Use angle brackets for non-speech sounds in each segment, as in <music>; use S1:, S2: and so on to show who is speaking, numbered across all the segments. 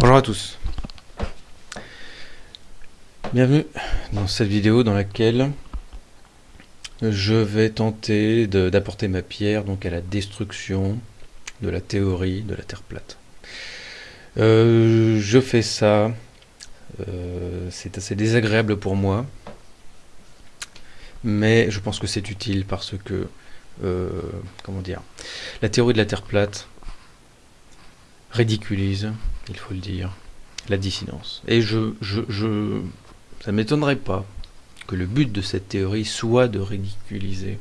S1: Bonjour à tous. Bienvenue dans cette vidéo dans laquelle je vais tenter d'apporter ma pierre donc à la destruction de la théorie de la Terre plate. Euh, je fais ça, euh, c'est assez désagréable pour moi, mais je pense que c'est utile parce que, euh, comment dire, la théorie de la Terre plate ridiculise, il faut le dire, la dissidence. Et je, je, je ça ne m'étonnerait pas que le but de cette théorie soit de ridiculiser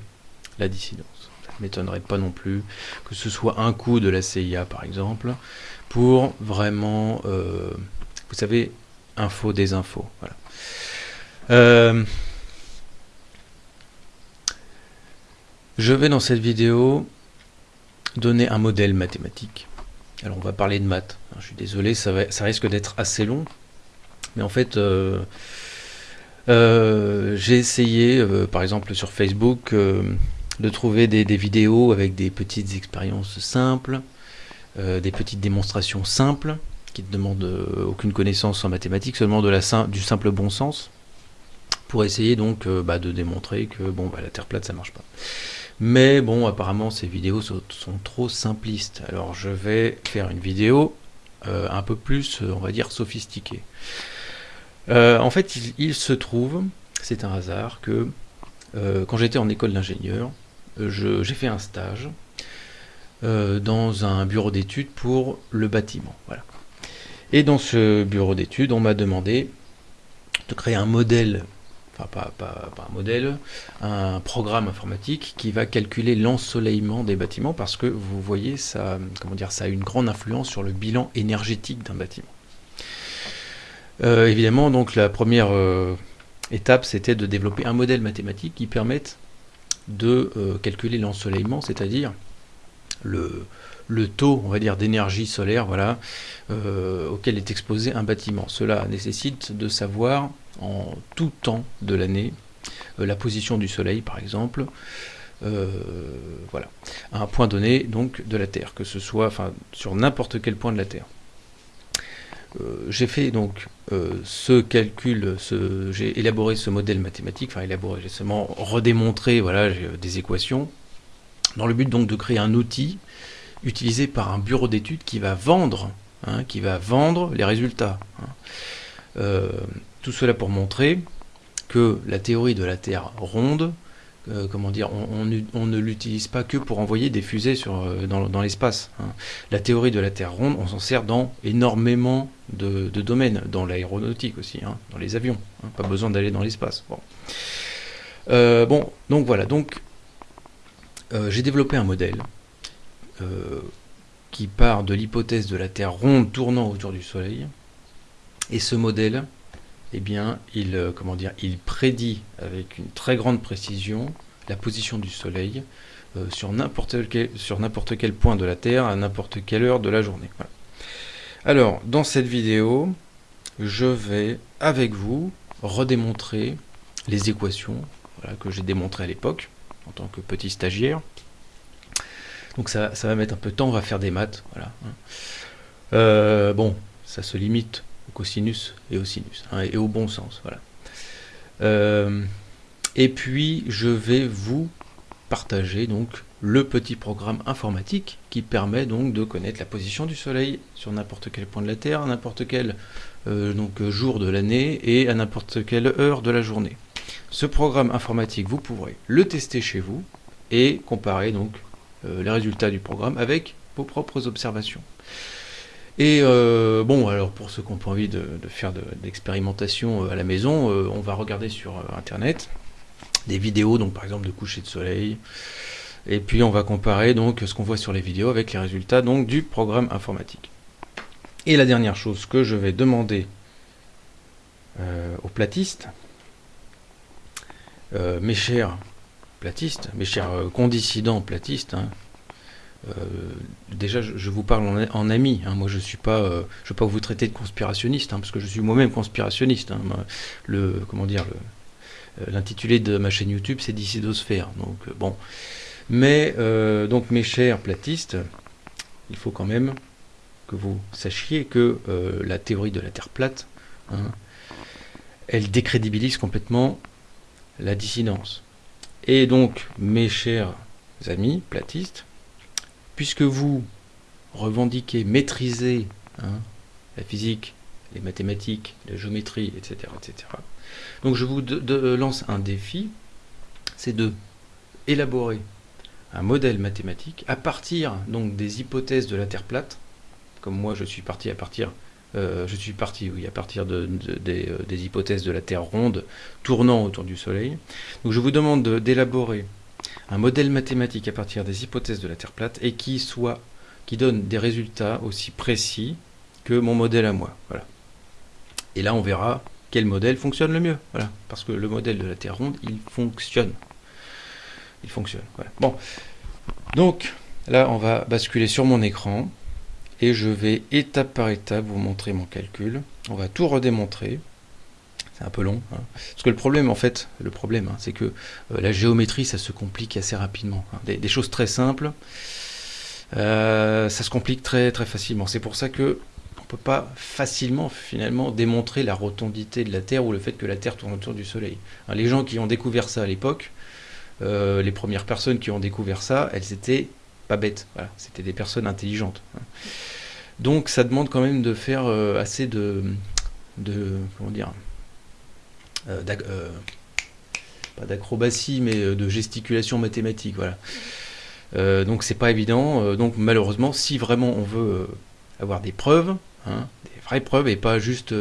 S1: la dissidence. Ça ne m'étonnerait pas non plus que ce soit un coup de la CIA, par exemple, pour vraiment, euh, vous savez, info des infos. Euh, je vais dans cette vidéo donner un modèle mathématique alors on va parler de maths. Je suis désolé, ça, risque d'être assez long. Mais en fait, euh, euh, j'ai essayé, euh, par exemple sur Facebook, de trouver des, vidéos avec des petites expériences simples, des petites démonstrations simples, qui ne demandent aucune connaissance en mathématiques, seulement du simple bon sens, pour essayer donc bah, de démontrer que bon, bah, la Terre plate, ça marche pas. Mais bon, apparemment, ces vidéos sont, trop simplistes. Alors, je vais faire une vidéo euh, un peu plus, euh, on va dire, sophistiquée. Euh, en fait, il, se trouve, c'est un hasard, que quand j'étais en école d'ingénieur, j'ai fait un stage dans un bureau d'études pour le bâtiment. Et dans ce bureau d'études, on m'a demandé de créer un modèle pas, un modèle, un programme informatique qui va calculer l'ensoleillement des bâtiments parce que vous voyez, ça, comment dire, ça a une grande influence sur le bilan énergétique d'un bâtiment. Euh, évidemment, donc la première euh, étape, c'était de développer un modèle mathématique qui permette de euh, calculer l'ensoleillement, c'est-à-dire le, le taux, d'énergie solaire, voilà, auquel est exposé un bâtiment. Cela nécessite de savoir en tout temps de l'année, euh, la position du Soleil par exemple, euh, voilà, à un point donné donc de la Terre, que ce soit sur n'importe quel point de la Terre. Euh, j'ai fait donc ce calcul, j'ai élaboré ce modèle mathématique, j'ai seulement redémontré voilà, des équations, dans le but donc de créer un outil utilisé par un bureau d'études qui va vendre, hein, qui va vendre les résultats. Hein. Tout cela pour montrer que la théorie de la Terre ronde, euh, comment dire, on, ne l'utilise pas que pour envoyer des fusées sur, euh, dans, l'espace. Hein. La théorie de la Terre ronde, on s'en sert dans énormément de, domaines, dans l'aéronautique aussi, dans les avions. Pas besoin d'aller dans l'espace. Bon. Euh, bon, donc voilà, donc j'ai développé un modèle qui part de l'hypothèse de la Terre ronde tournant autour du Soleil. Et ce modèle, eh bien, il, euh, dire, il prédit avec une très grande précision la position du Soleil euh, sur n'importe quel, point de la Terre à n'importe quelle heure de la journée. Alors, dans cette vidéo, je vais, avec vous, redémontrer les équations que j'ai démontrées à l'époque, en tant que petit stagiaire. Donc ça, va mettre un peu de temps, on va faire des maths. Voilà. Euh, bon, ça se limite cosinus et au sinus, hein, et au bon sens. Voilà. Euh, et puis, je vais vous partager donc le petit programme informatique qui permet donc de connaître la position du Soleil sur n'importe quel point de la Terre, à n'importe quel euh, donc, jour de l'année et à n'importe quelle heure de la journée. Ce programme informatique, vous pourrez le tester chez vous et comparer donc les résultats du programme avec vos propres observations. Et euh, bon, alors pour ceux qui n'ont pas envie de, faire de, d'expérimentation euh, à la maison, euh, on va regarder sur internet des vidéos, donc par exemple de coucher de soleil, et puis on va comparer donc ce qu'on voit sur les vidéos avec les résultats donc du programme informatique. Et la dernière chose que je vais demander aux platistes, mes chers platistes, mes chers condissidents platistes, hein, euh, déjà, je, vous parle en, ami. Hein. Moi, je suis pas, euh, je vais pas vous traiter de conspirationniste, hein, parce que je suis moi-même conspirationniste. Le, comment dire, euh, l'intitulé de ma chaîne YouTube, c'est Dissidosphère. Donc bon, mais donc mes chers platistes, il faut quand même que vous sachiez que euh, la théorie de la Terre plate, elle décrédibilise complètement la dissidence. Et donc, mes chers amis platistes, puisque vous revendiquez maîtriser hein, la physique, les mathématiques, la géométrie, etc., etc. Donc je vous lance un défi, c'est de élaborer un modèle mathématique à partir donc des hypothèses de la Terre plate, comme moi je suis parti à partir, euh, je suis parti oui à partir euh, des, hypothèses de la Terre ronde tournant autour du Soleil. Donc je vous demande d'élaborer un modèle mathématique à partir des hypothèses de la Terre plate et qui soit qui donne des résultats aussi précis que mon modèle à moi. Voilà. Et là on verra quel modèle fonctionne le mieux. Voilà. Parce que le modèle de la Terre ronde, il fonctionne il fonctionne. Bon, donc là, on va basculer sur mon écran et je vais étape par étape vous montrer mon calcul. On va tout redémontrer. C'est un peu long. Hein. Parce que le problème, en fait, le problème, hein, c'est que euh, la géométrie, ça se complique assez rapidement. Hein. Des, choses très simples, euh, ça se complique très très facilement. C'est pour ça que on peut pas facilement finalement démontrer la rotondité de la Terre ou le fait que la Terre tourne autour du Soleil. les gens qui ont découvert ça à l'époque, euh, les premières personnes qui ont découvert ça, elles étaient pas bêtes. c'était des personnes intelligentes. Hein. Donc ça demande quand même de faire euh, assez de, de comment dire, euh, pas d'acrobatie, mais de gesticulation mathématique. Voilà. donc c'est pas évident. donc malheureusement, si vraiment on veut avoir des preuves, hein, des vraies preuves, et pas juste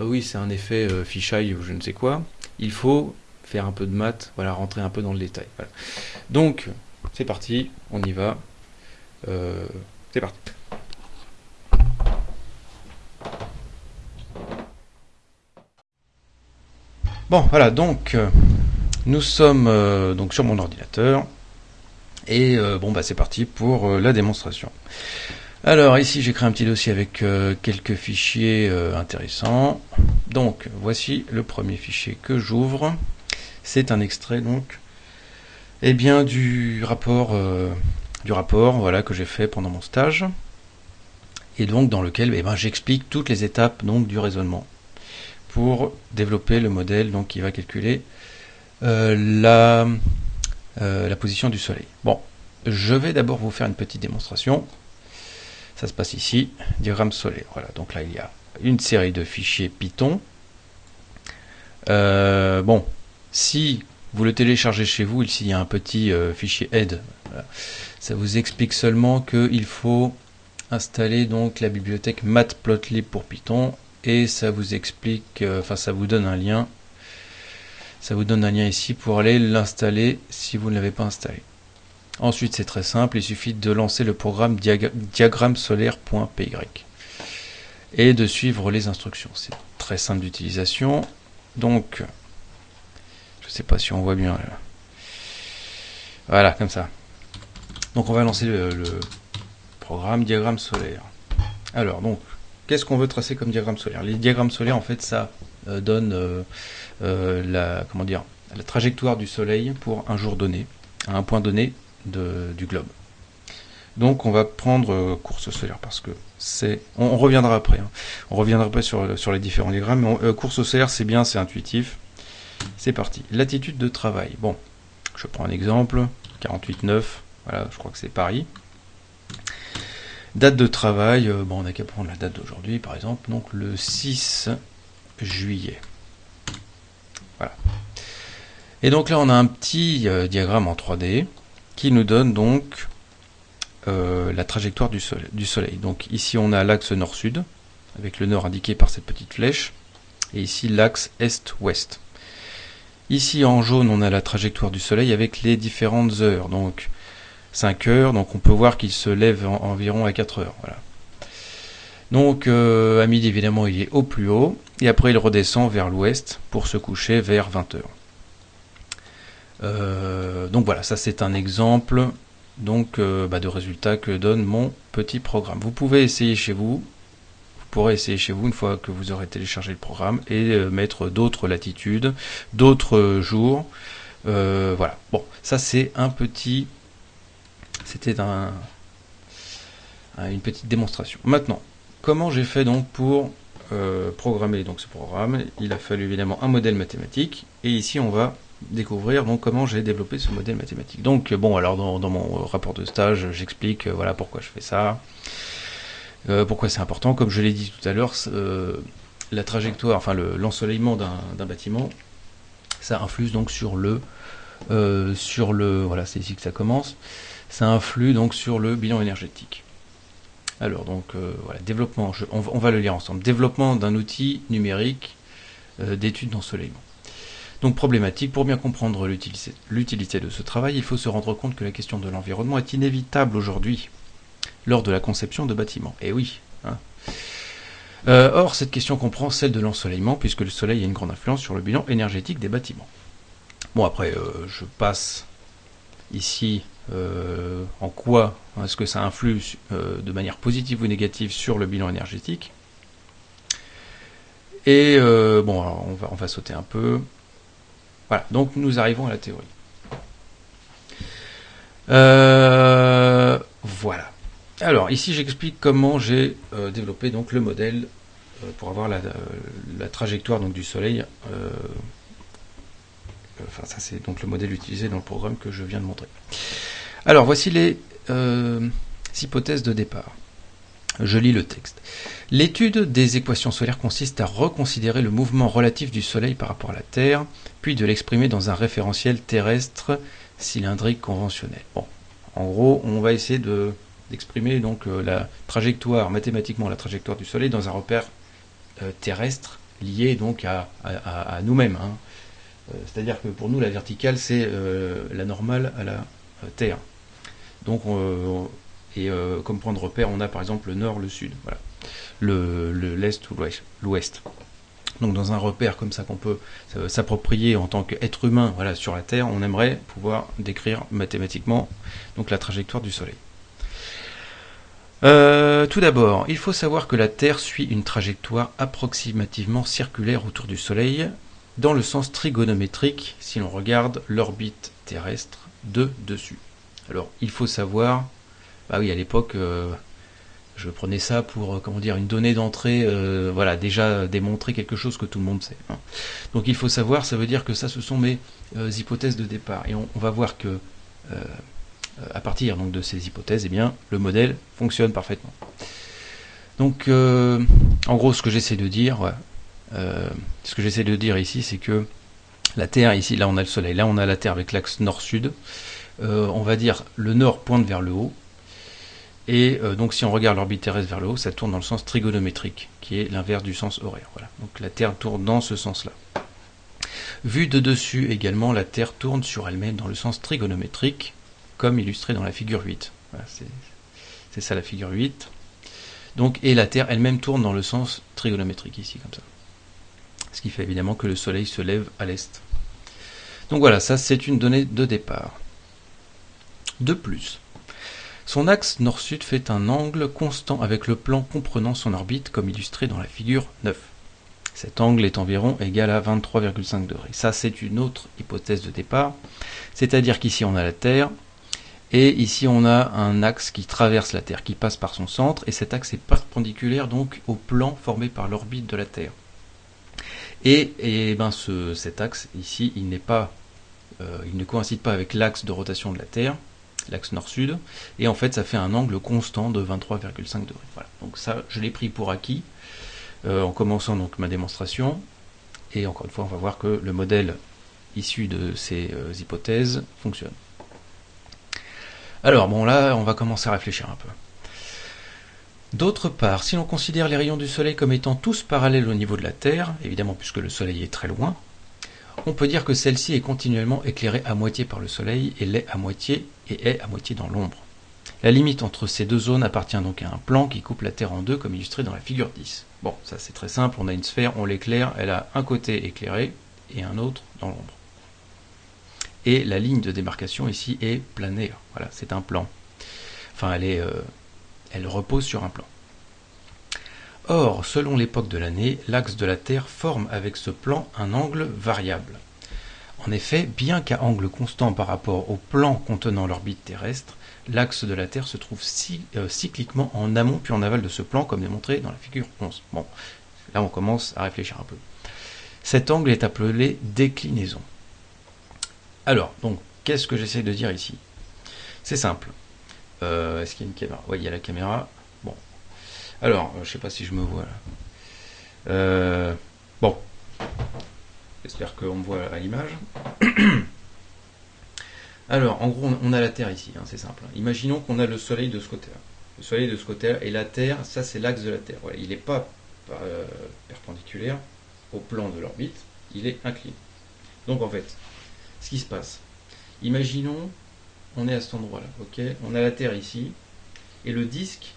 S1: ah oui c'est un effet fisheye ou je ne sais quoi, il faut faire un peu de maths, voilà, rentrer un peu dans le détail. Donc, c'est parti, on y va. Euh, c'est parti. Bon, voilà, donc euh, nous sommes euh, donc sur mon ordinateur et bon bah c'est parti pour la démonstration. Alors ici j'ai créé un petit dossier avec quelques fichiers intéressants. Donc voici le premier fichier que j'ouvre. C'est un extrait donc eh bien, du rapport, euh, du rapport voilà, que j'ai fait pendant mon stage et donc dans lequel eh ben, j'explique toutes les étapes donc, du raisonnement pour développer le modèle donc, qui va calculer euh, la, euh, la position du Soleil. Bon, je vais d'abord vous faire une petite démonstration. Ça se passe ici, diagramme solaire. Voilà, donc là il y a une série de fichiers Python. bon, si vous le téléchargez chez vous, ici il y a un petit euh, fichier aide. Ça vous explique seulement qu'il faut installer donc la bibliothèque matplotlib pour Python et ça vous explique, euh, enfin ça vous donne un lien. Ça vous donne un lien ici pour aller l'installer si vous ne l'avez pas installé. Ensuite c'est très simple, il suffit de lancer le programme diagrammesolaire.py et de suivre les instructions. C'est très simple d'utilisation. Donc je sais pas si on voit bien. Voilà, comme ça. Donc on va lancer le, programme diagramme solaire. Alors donc, qu'est-ce qu'on veut tracer comme diagramme solaire? Les diagrammes solaires, en fait, ça euh, donne euh, euh, la trajectoire du Soleil pour un jour donné, à un point donné du globe. Donc on va prendre course solaire parce que c'est. On, reviendra après. Hein. On reviendra après sur, les différents diagrammes. Course solaire, c'est bien, c'est intuitif. C'est parti. Latitude de travail. Bon, je prends un exemple. 48,9. Voilà, je crois que c'est Paris. Date de travail. Euh, bon, on n'a qu'à prendre la date d'aujourd'hui, par exemple. Donc le 6 juillet. Voilà. Et donc là, on a un petit euh, diagramme en 3D qui nous donne donc euh, la trajectoire du soleil, du soleil. Donc ici, on a l'axe nord-sud, avec le nord indiqué par cette petite flèche, et ici l'axe est-ouest. Ici en jaune, on a la trajectoire du Soleil avec les différentes heures. Donc 5 heures, donc on peut voir qu'il se lève environ à 4 heures. Donc euh, à midi, évidemment, il est au plus haut. Et après, il redescend vers l'ouest pour se coucher vers 20 heures. Euh, donc voilà, ça c'est un exemple donc, euh, bah, de résultat que donne mon petit programme. Vous pouvez essayer chez vous pourrez essayer chez vous une fois que vous aurez téléchargé le programme et euh, mettre d'autres latitudes, d'autres jours. Euh, voilà. Bon, ça c'est un petit, c'était un, une petite démonstration. Maintenant, comment j'ai fait donc pour euh, programmer donc ce programme? Il a fallu évidemment un modèle mathématique, et ici on va découvrir comment j'ai développé ce modèle mathématique. Donc bon, alors dans, mon rapport de stage, j'explique euh, voilà pourquoi je fais ça, euh, pourquoi c'est important. Comme je l'ai dit tout à l'heure, la trajectoire, enfin l'ensoleillement d'un bâtiment, ça influe donc sur le sur le voilà, c'est ici que ça commence. Ça influe donc sur le bilan énergétique. Alors donc euh, voilà, développement, on, va, le lire ensemble. Développement d'un outil numérique euh, d'étude d'ensoleillement. Donc problématique, pour bien comprendre l'utilité de ce travail, il faut se rendre compte que la question de l'environnement est inévitable aujourd'hui lors de la conception de bâtiments. Et eh oui. Hein. Euh, or, cette question comprend celle de l'ensoleillement, puisque le soleil a une grande influence sur le bilan énergétique des bâtiments. Bon, après, je passe ici euh, en quoi est-ce que ça influe euh, de manière positive ou négative sur le bilan énergétique. Et euh, bon, on va sauter un peu. Voilà, donc nous arrivons à la théorie. voilà. Alors ici j'explique comment j'ai développé donc le modèle pour avoir la, trajectoire du Soleil enfin ça c'est donc le modèle utilisé dans le programme que je viens de montrer. Alors voici les euh, hypothèses de départ. Je lis le texte. L'étude des équations solaires consiste à reconsidérer le mouvement relatif du Soleil par rapport à la Terre, puis de l'exprimer dans un référentiel terrestre cylindrique conventionnel. Bon, en gros, on va essayer de d'exprimer donc euh, la trajectoire mathématiquement la trajectoire du Soleil dans un repère euh, terrestre lié donc à, nous-mêmes. Hein. C'est-à-dire que pour nous la verticale c'est la normale à la Terre. Donc, et euh, comme point de repère, on a par exemple le nord, le sud, voilà. le l'est ou l'ouest. Donc dans un repère comme ça qu'on peut s'approprier en tant qu'être humain voilà, sur la Terre, on aimerait pouvoir décrire mathématiquement donc la trajectoire du Soleil. Euh, tout d'abord, il faut savoir que la Terre suit une trajectoire approximativement circulaire autour du Soleil dans le sens trigonométrique si l'on regarde l'orbite terrestre de dessus. Alors, il faut savoir, bah oui, à l'époque, euh, je prenais ça pour, euh, comment dire, une donnée d'entrée, voilà, déjà démontrer quelque chose que tout le monde sait. Hein. Donc, il faut savoir, ça veut dire que ça, ce sont mes hypothèses de départ. Et on, va voir que, à partir donc, de ces hypothèses, eh bien, le modèle fonctionne parfaitement. Donc, en gros, ce que j'essaie de dire, ce que j'essaie de dire ici, c'est que la Terre, ici, là, on a le Soleil, là, on a la Terre avec l'axe nord-sud. Euh, on va dire le nord pointe vers le haut. Et euh, donc si on regarde l'orbite terrestre vers le haut, ça tourne dans le sens trigonométrique, qui est l'inverse du sens horaire. Donc la Terre tourne dans ce sens-là. Vu de dessus également, la Terre tourne sur elle-même dans le sens trigonométrique, comme illustré dans la figure 8. c'est ça la figure 8. Donc, et la Terre elle-même tourne dans le sens trigonométrique ici, comme ça. Ce qui fait évidemment que le Soleil se lève à l'est. Donc voilà, ça c'est une donnée de départ. De plus, son axe nord-sud fait un angle constant avec le plan comprenant son orbite comme illustré dans la figure 9. Cet angle est environ égal à 23,5 degrés. Ça, c'est une autre hypothèse de départ. C'est-à-dire qu'ici, on a la Terre, et ici, on a un axe qui traverse la Terre, qui passe par son centre, et cet axe est perpendiculaire donc au plan formé par l'orbite de la Terre. Et, ben ce, cet axe ici, il n'est pas, euh, il ne coïncide pas avec l'axe de rotation de la Terre, l'axe nord-sud, et en fait ça fait un angle constant de 23,5 degrés. Voilà. Donc ça, je l'ai pris pour acquis euh, en commençant donc ma démonstration, et encore une fois, on va voir que le modèle issu de ces euh, hypothèses fonctionne. Alors bon là, on va commencer à réfléchir un peu. D'autre part, si l'on considère les rayons du Soleil comme étant tous parallèles au niveau de la Terre, évidemment puisque le Soleil est très loin, on peut dire que celle-ci est continuellement éclairée à moitié par le Soleil et l'est à moitié et est à moitié dans l'ombre. La limite entre ces deux zones appartient donc à un plan qui coupe la Terre en deux comme illustré dans la figure 10. Bon, ça c'est très simple, on a une sphère, on l'éclaire, elle a un côté éclairé et un autre dans l'ombre. Et la ligne de démarcation ici est planaire, voilà, c'est un plan. Enfin, euh, elle repose sur un plan. Or, selon l'époque de l'année, l'axe de la Terre forme avec ce plan un angle variable. En effet, bien qu'à angle constant par rapport au plan contenant l'orbite terrestre, l'axe de la Terre se trouve euh, cycliquement en amont puis en aval de ce plan, comme démontré dans la figure 11. Bon, là on commence à réfléchir un peu. Cet angle est appelé déclinaison. Alors, donc, qu'est-ce que j'essaie de dire ici? C'est simple. Euh, est-ce qu'il y a une caméra? Oui, il y a la caméra. Bon. Alors, je ne sais pas si je me vois là. Euh, bon. J'espère qu'on me voit à l'image. <clears throat> Alors, en gros, on a la Terre ici, hein, c'est simple. Imaginons qu'on a le Soleil de ce côté-là. Le Soleil de ce côté-là et la Terre, ça c'est l'axe de la Terre. il n'est pas euh, perpendiculaire au plan de l'orbite, il est incliné. Donc en fait, ce qui se passe, imaginons, on est à cet endroit-là, ok? On a la Terre ici, et le disque,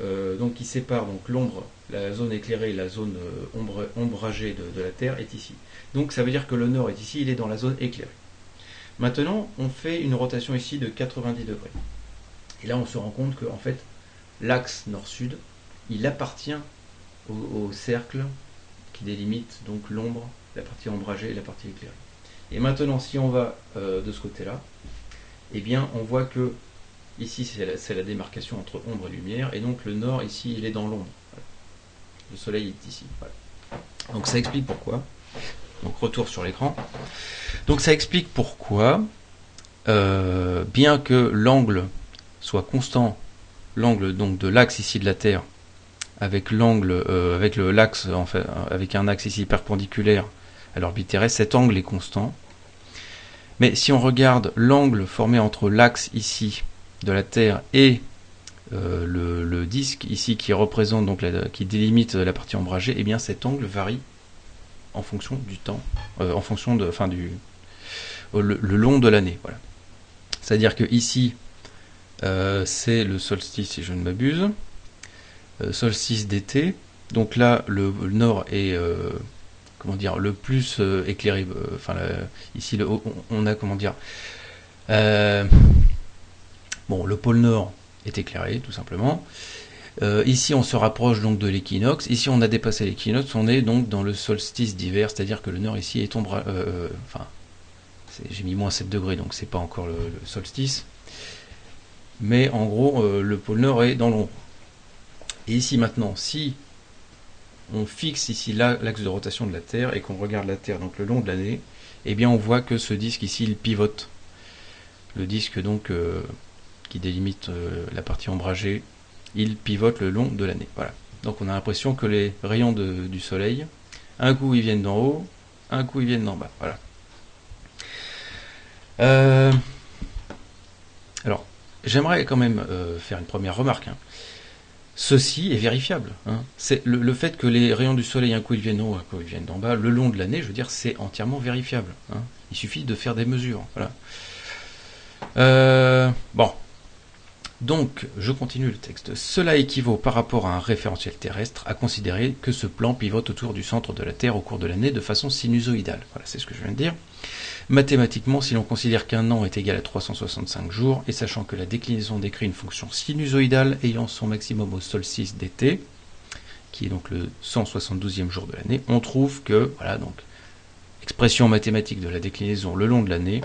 S1: euh, donc qui sépare donc l'ombre, la zone éclairée, la zone euh, ombragée de la Terre est ici. Donc ça veut dire que le nord est ici, il est dans la zone éclairée. Maintenant, on fait une rotation ici de 90 degrés. Et là, on se rend compte que en fait, l'axe nord-sud, il appartient au, cercle qui délimite donc l'ombre, la partie ombragée et la partie éclairée. Et maintenant, si on va euh, de ce côté-là, eh bien, on voit que ici, c'est la, démarcation entre ombre et lumière, et donc le nord, ici, il est dans l'ombre. Le soleil est ici. Donc ça explique pourquoi. Donc retour sur l'écran. Donc ça explique pourquoi, euh, bien que l'angle soit constant, l'angle donc de l'axe ici de la Terre, avec l'angle, euh, avec en avec un axe ici perpendiculaire l'orbite terrestre, cet angle est constant. Mais si on regarde l'angle formé entre l'axe ici de la Terre et euh, le, disque ici qui représente donc qui délimite la partie ombragée, et eh bien cet angle varie en fonction du temps, euh, en fonction de, du, le, long de l'année. Voilà. C'est-à-dire que ici, euh, c'est le solstice, si je ne m'abuse, solstice d'été. Donc là, le, nord est comment dire le plus éclairé. Enfin, ici, on, a comment dire. bon, le pôle nord est éclairé, tout simplement. Euh, ici, on se rapproche donc de l'équinoxe. Ici, on a dépassé l'équinoxe. On est donc dans le solstice d'hiver, c'est-à-dire que le nord ici est ombre. Euh, euh, enfin, j'ai mis moins 7 degrés, donc c'est pas encore le, solstice. Mais en gros, le pôle nord est dans l'ombre. Et ici maintenant, si on fixe ici l'axe de rotation de la Terre et qu'on regarde la Terre donc le long de l'année, eh bien on voit que ce disque ici il pivote. Le disque donc qui délimite la partie ombragée il pivote le long de l'année. Voilà. Donc on a l'impression que les rayons du soleil, un coup ils viennent d'en haut, un coup ils viennent d'en bas. Voilà. Euh, alors, j'aimerais quand même euh, faire une première remarque. Hein. Ceci est vérifiable. Hein. C'est le, fait que les rayons du soleil, un coup ils viennent d'en haut, un coup ils viennent d'en bas, le long de l'année, je veux dire, c'est entièrement vérifiable. Hein. Il suffit de faire des mesures. Voilà. Euh, bon, donc, je continue le texte. Cela équivaut par rapport à un référentiel terrestre à considérer que ce plan pivote autour du centre de la Terre au cours de l'année de façon sinusoïdale. Voilà, c'est ce que je viens de dire. Mathématiquement, si l'on considère qu'un an est égal à 365 jours, et sachant que la déclinaison décrit une fonction sinusoïdale ayant son maximum au solstice d'été, qui est donc le 172e jour de l'année, on trouve que, voilà, donc, expression mathématique de la déclinaison le long de l'année,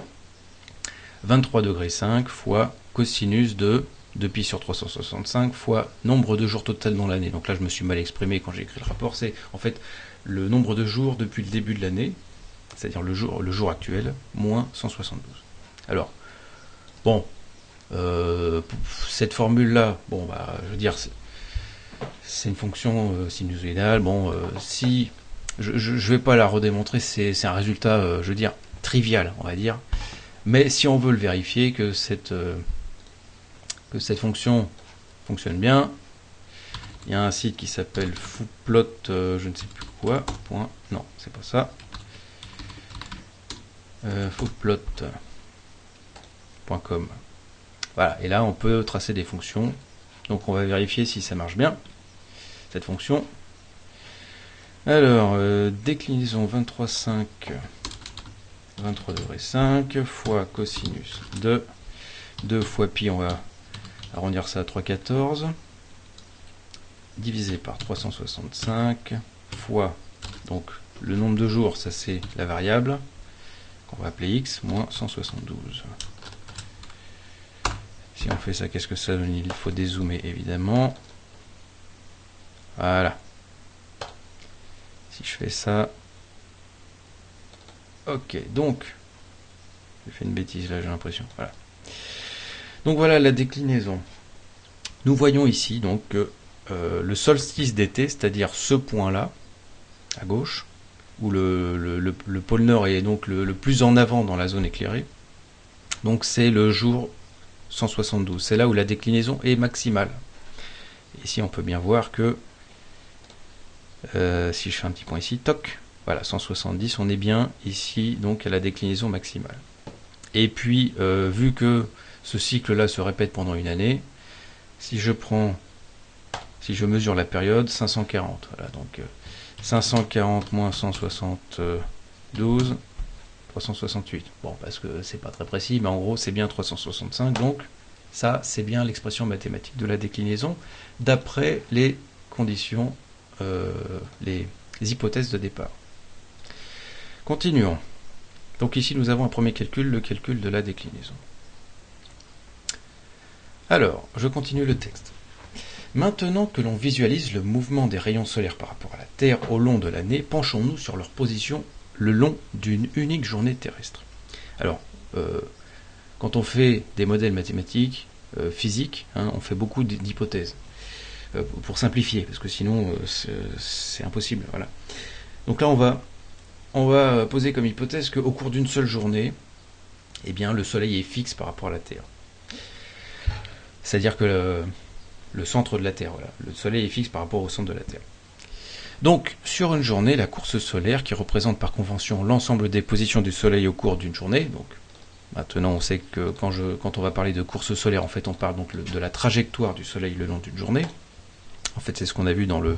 S1: 23 degrés 5 fois cosinus de 2 pi sur 365 fois nombre de jours total dans l'année. Donc là, je me suis mal exprimé quand j'ai écrit le rapport. C'est en fait le nombre de jours depuis le début de l'année, c'est-à-dire le jour, actuel, moins 172. Alors, bon, euh, cette formule-là, bon, bah, je veux dire, c'est une fonction euh, sinusoïdale. Bon, euh, si je ne vais pas la redémontrer, c'est un résultat, je veux dire, trivial, on va dire. Mais si on veut le vérifier, que cette cette fonction fonctionne bien. Il y a un site qui s'appelle fooplot, euh, je ne sais plus quoi, non, c'est pas ça. Euh. Voilà, et là on peut tracer des fonctions. Donc on va vérifier si ça marche bien, cette fonction. Alors, euh, déclinaison 23,5, 23,5 fois cosinus de 2 fois pi, on va arrondir ça à 3,14 divisé par 365 fois donc le nombre de jours, ça c'est la variable qu'on va appeler x moins 172. Si on fait ça, qu'est-ce que ça donne? Il faut dézoomer évidemment. Voilà. Si je fais ça. Ok, donc. J'ai fait une bêtise là, j'ai l'impression. Voilà. Donc voilà la déclinaison. Nous voyons ici donc euh, le solstice d'été, c'est-à-dire ce point-là, à gauche, où le, pôle nord est donc le, plus en avant dans la zone éclairée. Donc c'est le jour 172. C'est là où la déclinaison est maximale. Ici, on peut bien voir que euh, si je fais un petit point ici, toc, voilà, 170, on est bien ici, donc à la déclinaison maximale. Et puis, euh, vu que ce cycle-là se répète pendant une année, si je prends, si je mesure la période, 540, voilà, donc 540 euh, moins 172, 368. Bon, parce que c'est pas très précis, mais en gros, c'est bien 365, donc ça, c'est bien l'expression mathématique de la déclinaison, d'après les conditions euh, les, hypothèses de départ. Continuons. Donc ici nous avons un premier calcul, le calcul de la déclinaison. Alors, je continue le texte. Maintenant que l'on visualise le mouvement des rayons solaires par rapport à la Terre au long de l'année, penchons-nous sur leur position le long d'une unique journée terrestre. Alors, euh, quand on fait des modèles mathématiques, euh, physiques, hein, on fait beaucoup d'hypothèses. Euh, pour simplifier, parce que sinon c'est impossible. Voilà. Donc là, on va, on va poser comme hypothèse qu'au cours d'une seule journée, eh bien, le Soleil est fixe par rapport à la Terre. C'est-à-dire que le, centre de la Terre, le Soleil est fixe par rapport au centre de la Terre. Donc, sur une journée, la course solaire, qui représente par convention l'ensemble des positions du Soleil au cours d'une journée, donc maintenant on sait que quand on va parler de course solaire, en fait on parle donc de la trajectoire du Soleil le long d'une journée. En fait, c'est ce qu'on a vu dans le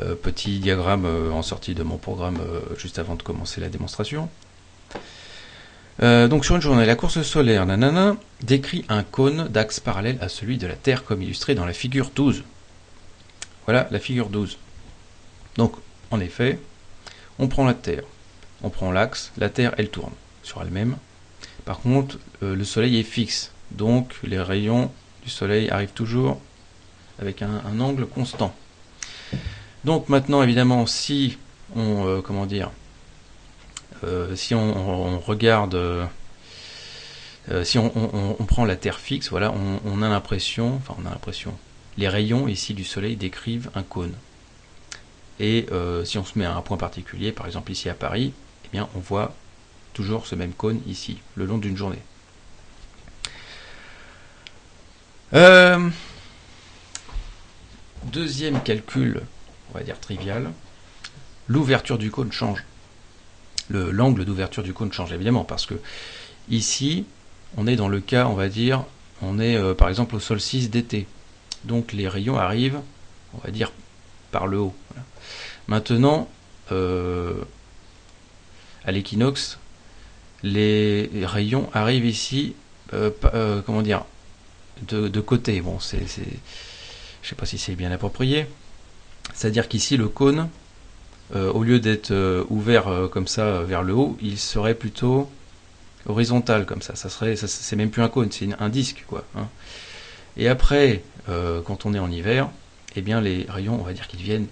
S1: euh, petit diagramme euh, en sortie de mon programme euh, juste avant de commencer la démonstration. Donc sur une journée, la course solaire nanana, décrit un cône d'axe parallèle à celui de la Terre comme illustré dans la figure 12. Voilà la figure 12. Donc en effet, on prend la Terre, on prend l'axe, la Terre elle tourne sur elle-même. Par contre, le Soleil est fixe, donc les rayons du Soleil arrivent toujours avec un, angle constant. Donc maintenant, évidemment, si on, euh, comment dire, euh, si on, regarde, euh, si on, prend la Terre fixe, voilà, on, a l'impression, enfin on a l'impression, les rayons ici du Soleil décrivent un cône. Et si on se met à un point particulier, par exemple ici à Paris, eh bien on voit toujours ce même cône ici, le long d'une journée. Deuxième calcul, on va dire trivial, l'ouverture du cône change. L'angle d'ouverture du cône change évidemment parce que ici, on est dans le cas, on va dire, on est euh, par exemple au solstice d'été. Donc les rayons arrivent, on va dire, par le haut. Maintenant, euh, à l'équinoxe, les rayons arrivent ici, euh, comment dire, de, de côté. Bon, c'est je sais pas si c'est bien approprié. C'est-à-dire qu'ici, le cône, au lieu d'être euh, ouvert euh, comme ça vers le haut, il serait plutôt horizontal comme ça. Ça serait, c'est même plus un cône, c'est un disque, quoi. Hein. Et après, quand on est en hiver, eh bien les rayons, on va dire qu'ils viennent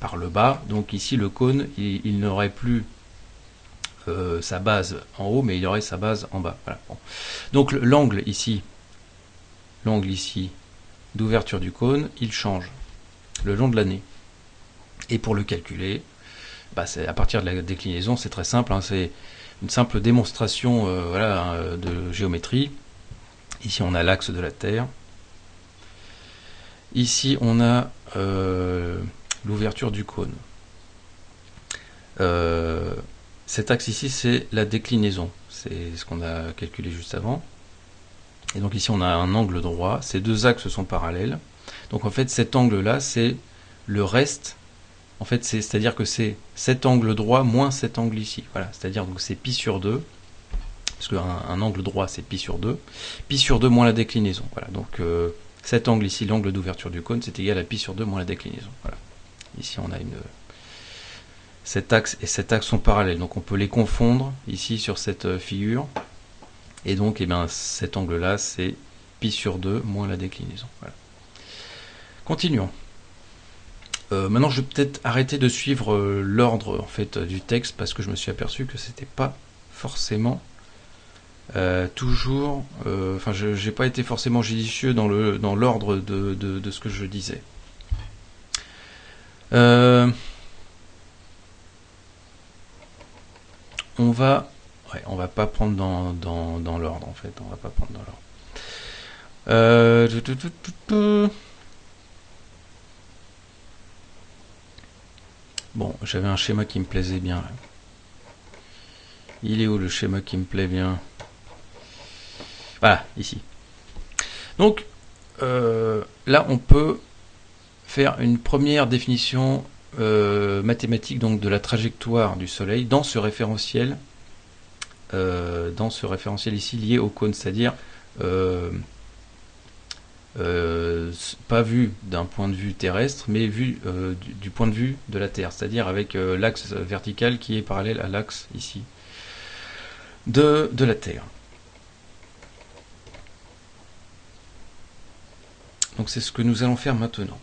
S1: par le bas. Donc ici, le cône, il, n'aurait plus sa base en haut, mais il aurait sa base en bas. Donc l'angle ici, l'angle ici d'ouverture du cône, il change le long de l'année. Et pour le calculer, bah à partir de la déclinaison, c'est très simple, hein, c'est une simple démonstration euh, hein, de géométrie. Ici, on a l'axe de la Terre. Ici, on a euh, l'ouverture du cône. Euh, cet axe ici, c'est la déclinaison. C'est ce qu'on a calculé juste avant. Et donc ici on a un angle droit, ces deux axes sont parallèles. Donc en fait cet angle-là, c'est le reste. En fait, c'est-à-dire que c'est cet angle droit moins cet angle ici. Voilà, c'est-à-dire donc c'est pi sur 2. Parce qu'un un angle droit c'est pi sur 2. Pi sur 2 moins la déclinaison. Voilà, donc euh, cet angle ici, l'angle d'ouverture du cône, c'est égal à pi sur 2 moins la déclinaison. Voilà. Ici on a une, cet axe et cet axe sont parallèles. Donc on peut les confondre ici sur cette euh, figure. Et donc eh bien, cet angle-là, c'est pi sur 2 moins la déclinaison. Continuons. Euh, maintenant, je vais peut-être arrêter de suivre euh, l'ordre en fait du texte parce que je me suis aperçu que c'était pas forcément toujours. Enfin, je n'ai pas été forcément judicieux dans le dans l'ordre de, de, ce que je disais. on va ouais, on va pas prendre dans, dans, l'ordre en fait on va pas prendre dans l'ordre bon j'avais un schéma qui me plaisait bien il est où le schéma qui me plaît bien? Voilà ici. Donc euh, là on peut faire une première définition euh, mathématique donc de la trajectoire du Soleil dans ce référentiel, euh, dans ce référentiel ici lié au cône, c'est-à-dire euh, pas vu d'un point de vue terrestre, mais vu du, point de vue de la Terre, c'est-à-dire avec l'axe vertical qui est parallèle à l'axe ici de, de la Terre. Donc c'est ce que nous allons faire maintenant.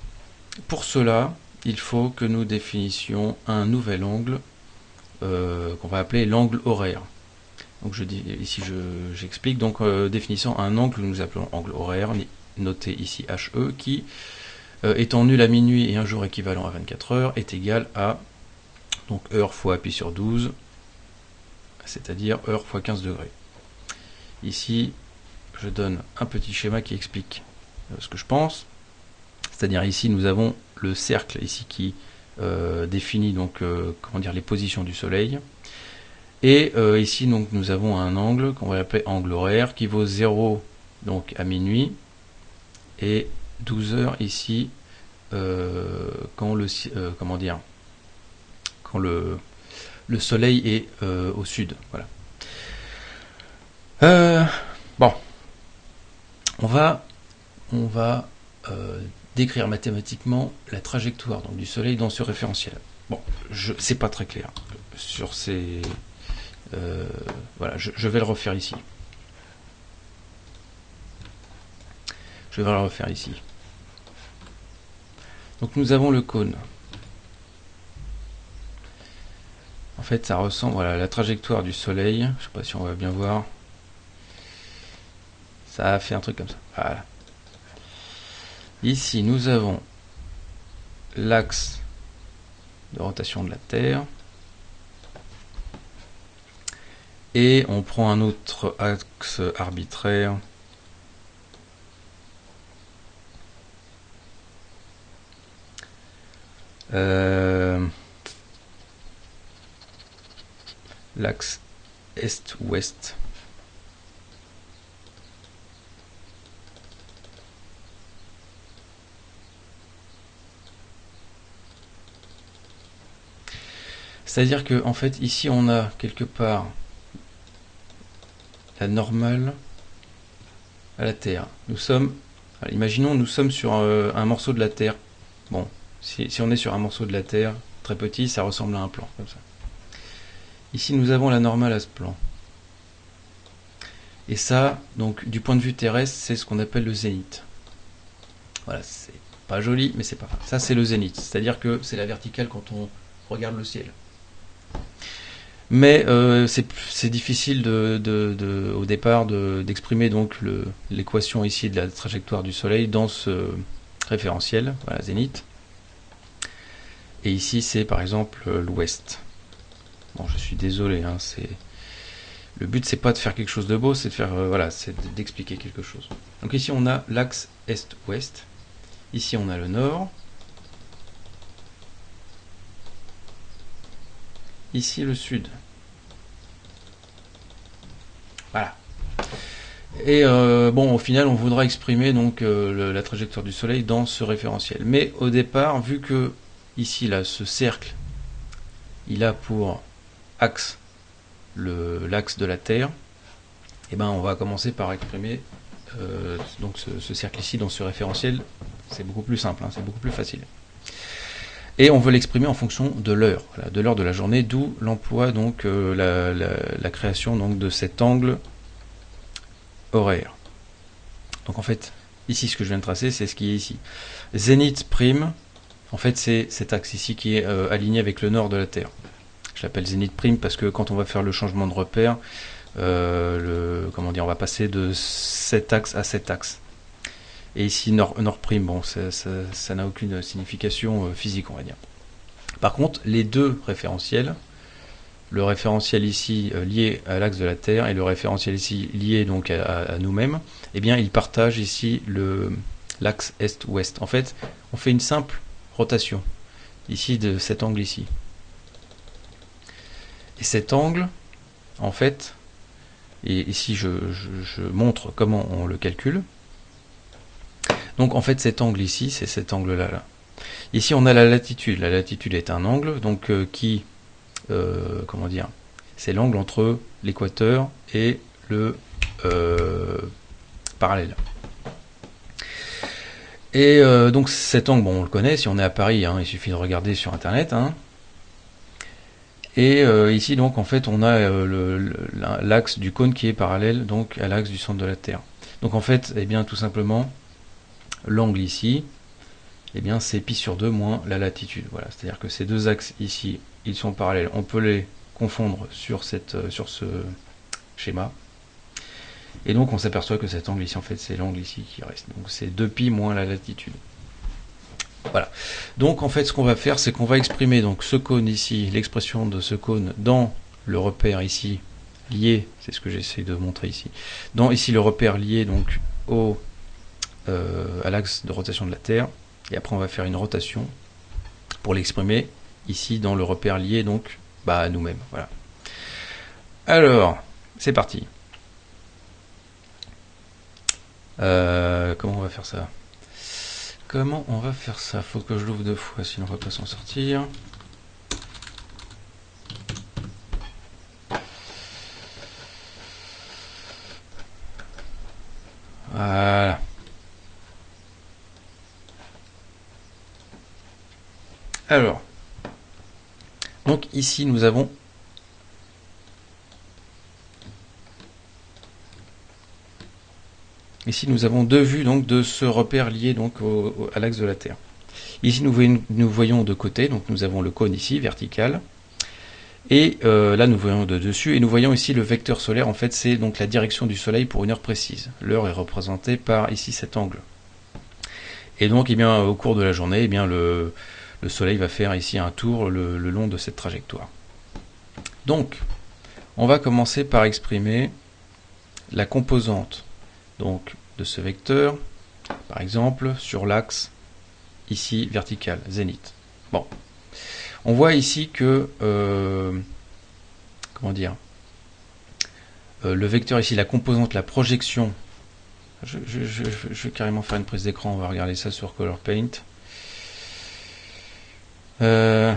S1: Pour cela, il faut que nous définissions un nouvel angle euh, qu'on va appeler l'angle horaire. Donc je dis ici j'explique donc euh, définissant un angle nous appelons angle horaire, noté ici HE, qui euh, étant nul à minuit et un jour équivalent à 24 heures est égal à donc heure fois pi sur 12, c'est-à-dire heure fois 15 degrés. Ici, je donne un petit schéma qui explique ce que je pense. C'est-à-dire ici nous avons le cercle ici qui euh, définit donc euh, comment dire les positions du soleil. Et euh, ici donc nous avons un angle qu'on va appeler angle horaire qui vaut 0 donc à minuit et 12 heures ici quand le comment dire quand le, le soleil est au sud. Voilà. bon, on va on va décrire mathématiquement la trajectoire donc, du Soleil dans ce référentiel. Bon, je c'est pas très clair sur ces. Euh, voilà, je, vais le refaire ici. Je vais le refaire ici. Donc nous avons le cône. En fait, ça ressemble voilà la trajectoire du Soleil. Je sais pas si on va bien voir. Ça a fait un truc comme ça. Voilà. Ici, nous avons l'axe de rotation de la Terre. Et on prend un autre axe arbitraire. L'axe est-ouest. C'est-à-dire que en fait ici on a quelque part la normale à la Terre. Nous sommes, imaginons nous sommes sur euh, un, morceau de la Terre. Bon, si, on est sur un morceau de la Terre très petit, ça ressemble à un plan comme ça. Ici nous avons la normale à ce plan. Et ça, donc du point de vue terrestre, c'est ce qu'on appelle le zénith. Voilà, c'est pas joli, mais c'est pas grave. Ça c'est le zénith, c'est-à-dire que c'est la verticale quand on regarde le ciel. Mais euh, c'est difficile au départ d'exprimer l'équation ici de la trajectoire du Soleil dans ce référentiel, voilà, zénith. Et ici c'est par exemple l'ouest. Bon, je suis désolé, hein, c'est le but c'est pas de faire quelque chose de beau, c'est de faire euh, voilà, c'est d'expliquer quelque chose. Donc ici on a l'axe est-ouest. Ici on a le nord. Ici le sud. Voilà. Et euh, bon, au final, on voudra exprimer donc euh, la trajectoire du Soleil dans ce référentiel. Mais au départ, vu que ici, là, ce cercle, il a pour axe l'axe de la Terre, et eh ben, on va commencer par exprimer euh, donc ce, cercle ici dans ce référentiel. C'est beaucoup plus simple, hein, c'est beaucoup plus facile. et on veut l'exprimer en fonction de l'heure, de l'heure de la journée, d'où l'emploi donc la, la, création donc de cet angle horaire. Donc en fait, ici ce que je viens de tracer, c'est ce qui est ici. Zénith prime, en fait c'est cet axe ici qui est aligné avec le nord de la Terre. Je l'appelle zénith prime parce que quand on va faire le changement de repère, le, comment on va passer de cet axe à cet axe. Et ici, nord, prime, bon, ça n'a aucune signification euh, physique, on va dire. Par contre, les deux référentiels, le référentiel ici euh, lié à l'axe de la Terre et le référentiel ici lié donc à, nous-mêmes, eh bien, ils partagent ici l'axe est-ouest. En fait, on fait une simple rotation ici de cet angle ici. Et cet angle, en fait, et ici je montre comment on le calcule. Donc en fait cet angle ici, c'est cet angle-là. Là. Ici on a la latitude. La latitude est un angle donc euh, qui, euh, comment dire, c'est l'angle entre l'équateur et le euh, parallèle. Et donc cet angle, bon, on le connaît, si on est à Paris, hein, il suffit de regarder sur Internet. Hein. Et ici, donc, en fait, on a l'axe du cône qui est parallèle donc à l'axe du centre de la Terre. Donc, en fait, eh bien, tout simplement, l'angle ici, eh bien c'est pi sur 2 moins la latitude. Voilà, c'est-à-dire que ces deux axes ici, ils sont parallèles. On peut les confondre euh, sur ce schéma. Et donc on s'aperçoit que cet angle ici, en fait, c'est l'angle ici qui reste. Donc c'est 2pi moins la latitude. Voilà. Donc en fait, ce qu'on va faire, c'est qu'on va exprimer donc ce cône ici, l'expression de ce cône dans le repère ici lié, c'est ce que j'essaie de montrer ici, dans ici le repère lié donc au euh, à l'axe de rotation de la Terre. Et après, on va faire une rotation pour l'exprimer ici dans le repère lié donc bah, à nous-mêmes. Voilà. Alors, c'est parti. Euh, comment on va faire ça Comment on va faire ça Faut que je l'ouvre deux fois, sinon on va pas s'en sortir. Voilà. Alors, donc ici nous avons Ici, nous avons deux vues donc de ce repère lié donc à l'axe de la Terre. Ici, nous voyons, nous voyons, de côté, donc nous avons le cône ici, vertical. Et euh, là, nous voyons de dessus, et nous voyons ici le vecteur solaire. En fait, c'est donc la direction du Soleil pour une heure précise. L'heure est représentée par ici cet angle. Et donc, eh bien, au cours de la journée, eh bien, le, le Soleil va faire ici un tour le, long de cette trajectoire. Donc, on va commencer par exprimer la composante donc, ce vecteur, par exemple, sur l'axe ici vertical, zénith. Bon, on voit ici que, euh, comment dire, euh, le vecteur ici, la composante, la projection, je, je, vais carrément faire une prise d'écran, on va regarder ça sur Color Paint. Euh,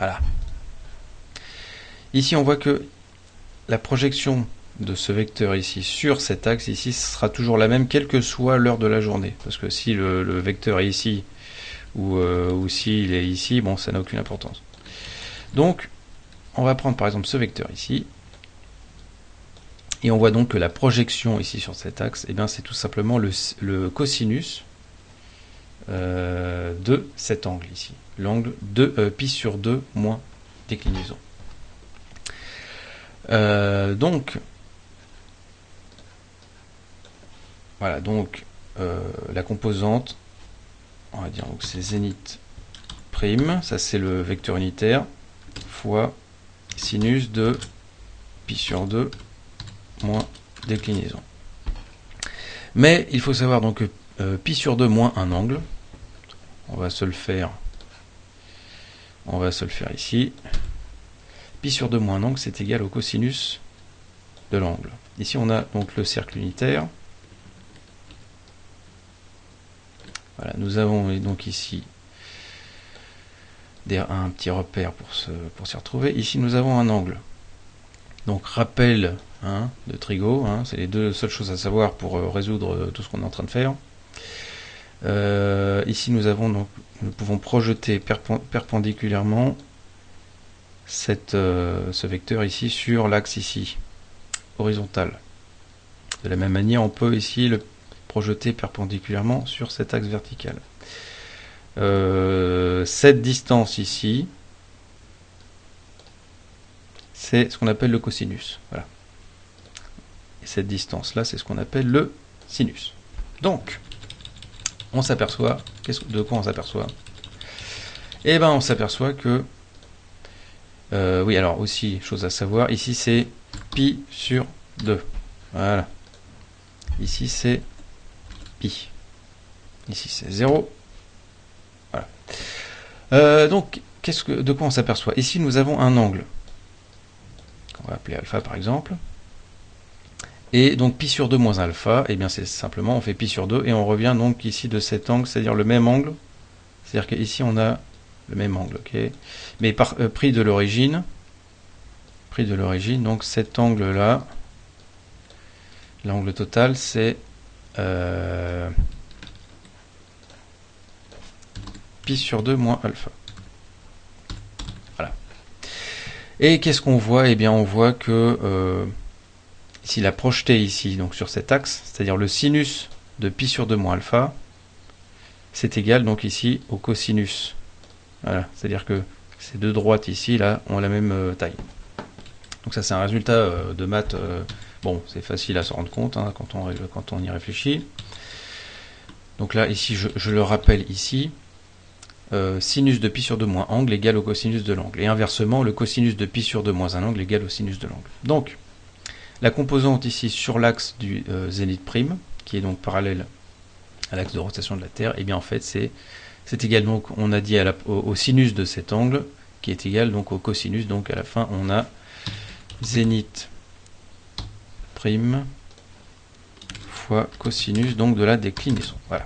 S1: voilà. Ici, on voit que la projection de ce vecteur ici sur cet axe ici sera toujours la même quelle que soit l'heure de la journée. Parce que si le, vecteur est ici ou, euh, ou s'il est ici, bon, ça n'a aucune importance. Donc, on va prendre par exemple ce vecteur ici, et on voit donc que la projection ici sur cet axe, eh c'est tout simplement le, cosinus euh, de cet angle ici. L'angle de euh, pi sur 2 moins déclinaison. Euh, donc, voilà, donc la composante, on va dire donc c'est zénith prime, ça c'est le vecteur unitaire, fois sinus de pi sur 2 moins déclinaison. Mais il faut savoir donc que euh, pi sur 2 moins un angle, on va se le faire, on va se le faire ici. Pi sur 2 moins un angle, c'est égal au cosinus de l'angle. Ici, on a donc le cercle unitaire. Voilà, nous avons donc ici un petit repère pour s'y pour retrouver. Ici, nous avons un angle. Donc, rappel hein, de trigo, hein, c'est les deux seules choses à savoir pour euh, résoudre euh, tout ce qu'on est en train de faire. Euh, ici, nous avons donc, nous pouvons projeter perpendiculairement cette, ce vecteur ici sur l'axe ici, horizontal. De la même manière, on peut ici le projeter perpendiculairement sur cet axe vertical. Euh, cette distance ici, c'est ce qu'on appelle le cosinus. Voilà. Et cette distance-là, c'est ce qu'on appelle le sinus. Donc, on s'aperçoit, de quoi on s'aperçoit? Eh bien, on s'aperçoit que, euh, oui, alors aussi, chose à savoir, ici c'est pi sur 2. Voilà. Ici c'est pi. Ici c'est 0. Euh, donc, qu'est-ce que, de quoi on s'aperçoit? Ici, nous avons un angle. On va appeler alpha par exemple. Et donc pi sur 2 moins alpha, et eh bien c'est simplement, on fait pi sur 2, et on revient donc ici de cet angle, c'est-à-dire le même angle. C'est-à-dire qu'ici on a le même angle, ok Mais par euh, prix de l'origine, prix de l'origine, donc cet angle-là, l'angle total, c'est euh, sur 2 moins alpha. Voilà. Et qu'est-ce qu'on voit? Eh bien, on voit que euh, s'il a projeté ici, donc sur cet axe, c'est-à-dire le sinus de pi sur 2 moins alpha, c'est égal donc ici au cosinus. Voilà, c'est-à-dire que ces deux droites ici, là, ont la même euh, taille. Donc ça, c'est un résultat euh, de maths. bon, c'est facile à se rendre compte hein, quand, on, y réfléchit. Donc là, ici, je le rappelle ici, euh, sinus de pi sur 2 moins angle égale au cosinus de l'angle. Et inversement, le cosinus de pi sur 2 moins un angle égale au sinus de l'angle. Donc, la composante ici sur l'axe du euh, zénith prime, qui est donc parallèle à l'axe de rotation de la Terre, et eh bien en fait c'est égal donc on a dit la, au, sinus de cet angle qui est égal donc au cosinus. Donc à la fin on a zénith prime fois cosinus donc de la déclinaison. Voilà.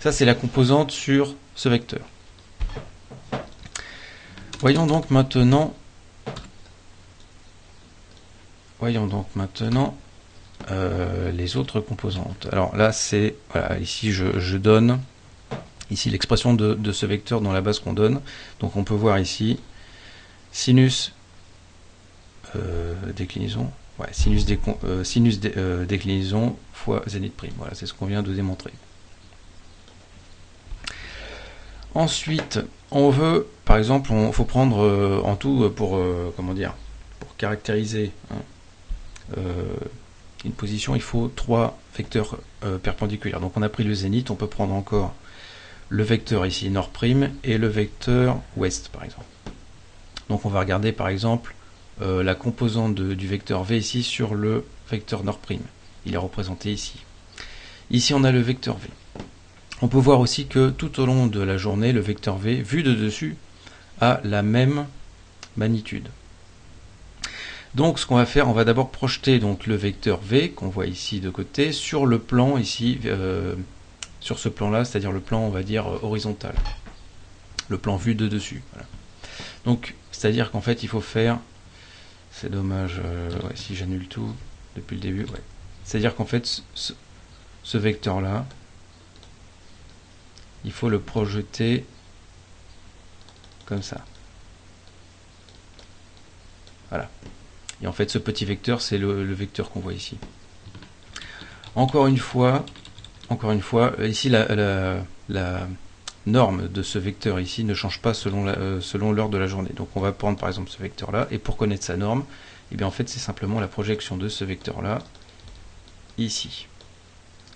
S1: Ça c'est la composante sur ce vecteur. Voyons donc maintenant voyons donc maintenant euh, les autres composantes. Alors là c'est voilà ici je, donne ici l'expression de, ce vecteur dans la base qu'on donne. Donc on peut voir ici sinus euh, déclinaison sinus, euh, déclinaison fois zénith prime. Voilà, c'est ce qu'on vient de démontrer. Ensuite, on veut, par exemple, il faut prendre en tout pour, comment dire, pour caractériser hein, une position, il faut trois vecteurs perpendiculaires. Donc on a pris le zénith, on peut prendre encore le vecteur ici nord prime et le vecteur ouest par exemple. Donc on va regarder par exemple la composante du vecteur v ici sur le vecteur nord prime. Il est représenté ici. Ici on a le vecteur v. On peut voir aussi que tout au long de la journée, le vecteur V, vu de dessus, a la même magnitude. Donc ce qu'on va faire, on va d'abord projeter donc le vecteur V qu'on voit ici de côté sur le plan ici, euh, sur ce plan là, c'est-à-dire le plan on va dire euh, horizontal, le plan vu de dessus. Donc c'est-à-dire qu'en fait il faut faire, c'est dommage euh, si j'annule tout depuis le début, c'est-à-dire qu'en fait ce vecteur là, il faut le projeter comme ça. Voilà. Et en fait, ce petit vecteur, c'est le, vecteur qu'on voit ici. Encore une fois, encore une fois, ici la, norme de ce vecteur ici ne change pas selon euh, selon l'heure de la journée. Donc on va prendre par exemple ce vecteur là, et pour connaître sa norme, et eh bien en fait c'est simplement la projection de ce vecteur là ici.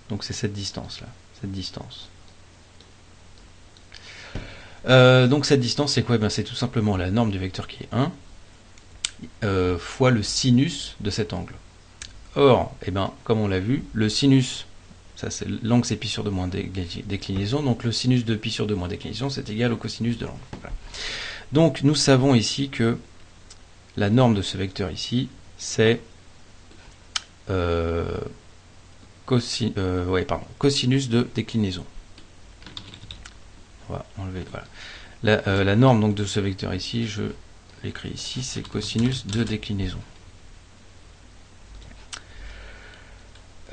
S1: Donc c'est cette distance là, cette distance. Euh, donc cette distance, c'est quoi? Eh C'est tout simplement la norme du vecteur qui est 1 euh, fois le sinus de cet angle. Or, eh ben, comme on l'a vu, le sinus, ça c'est l'angle c'est pi sur 2 moins déclinaison, donc le sinus de pi sur 2 moins déclinaison, c'est égal au cosinus de l'angle. Donc nous savons ici que la norme de ce vecteur ici, c'est euh, cosinus de déclinaison. On va enlever, voilà. La, norme donc de ce vecteur ici, je l'écris ici, c'est cosinus de déclinaison.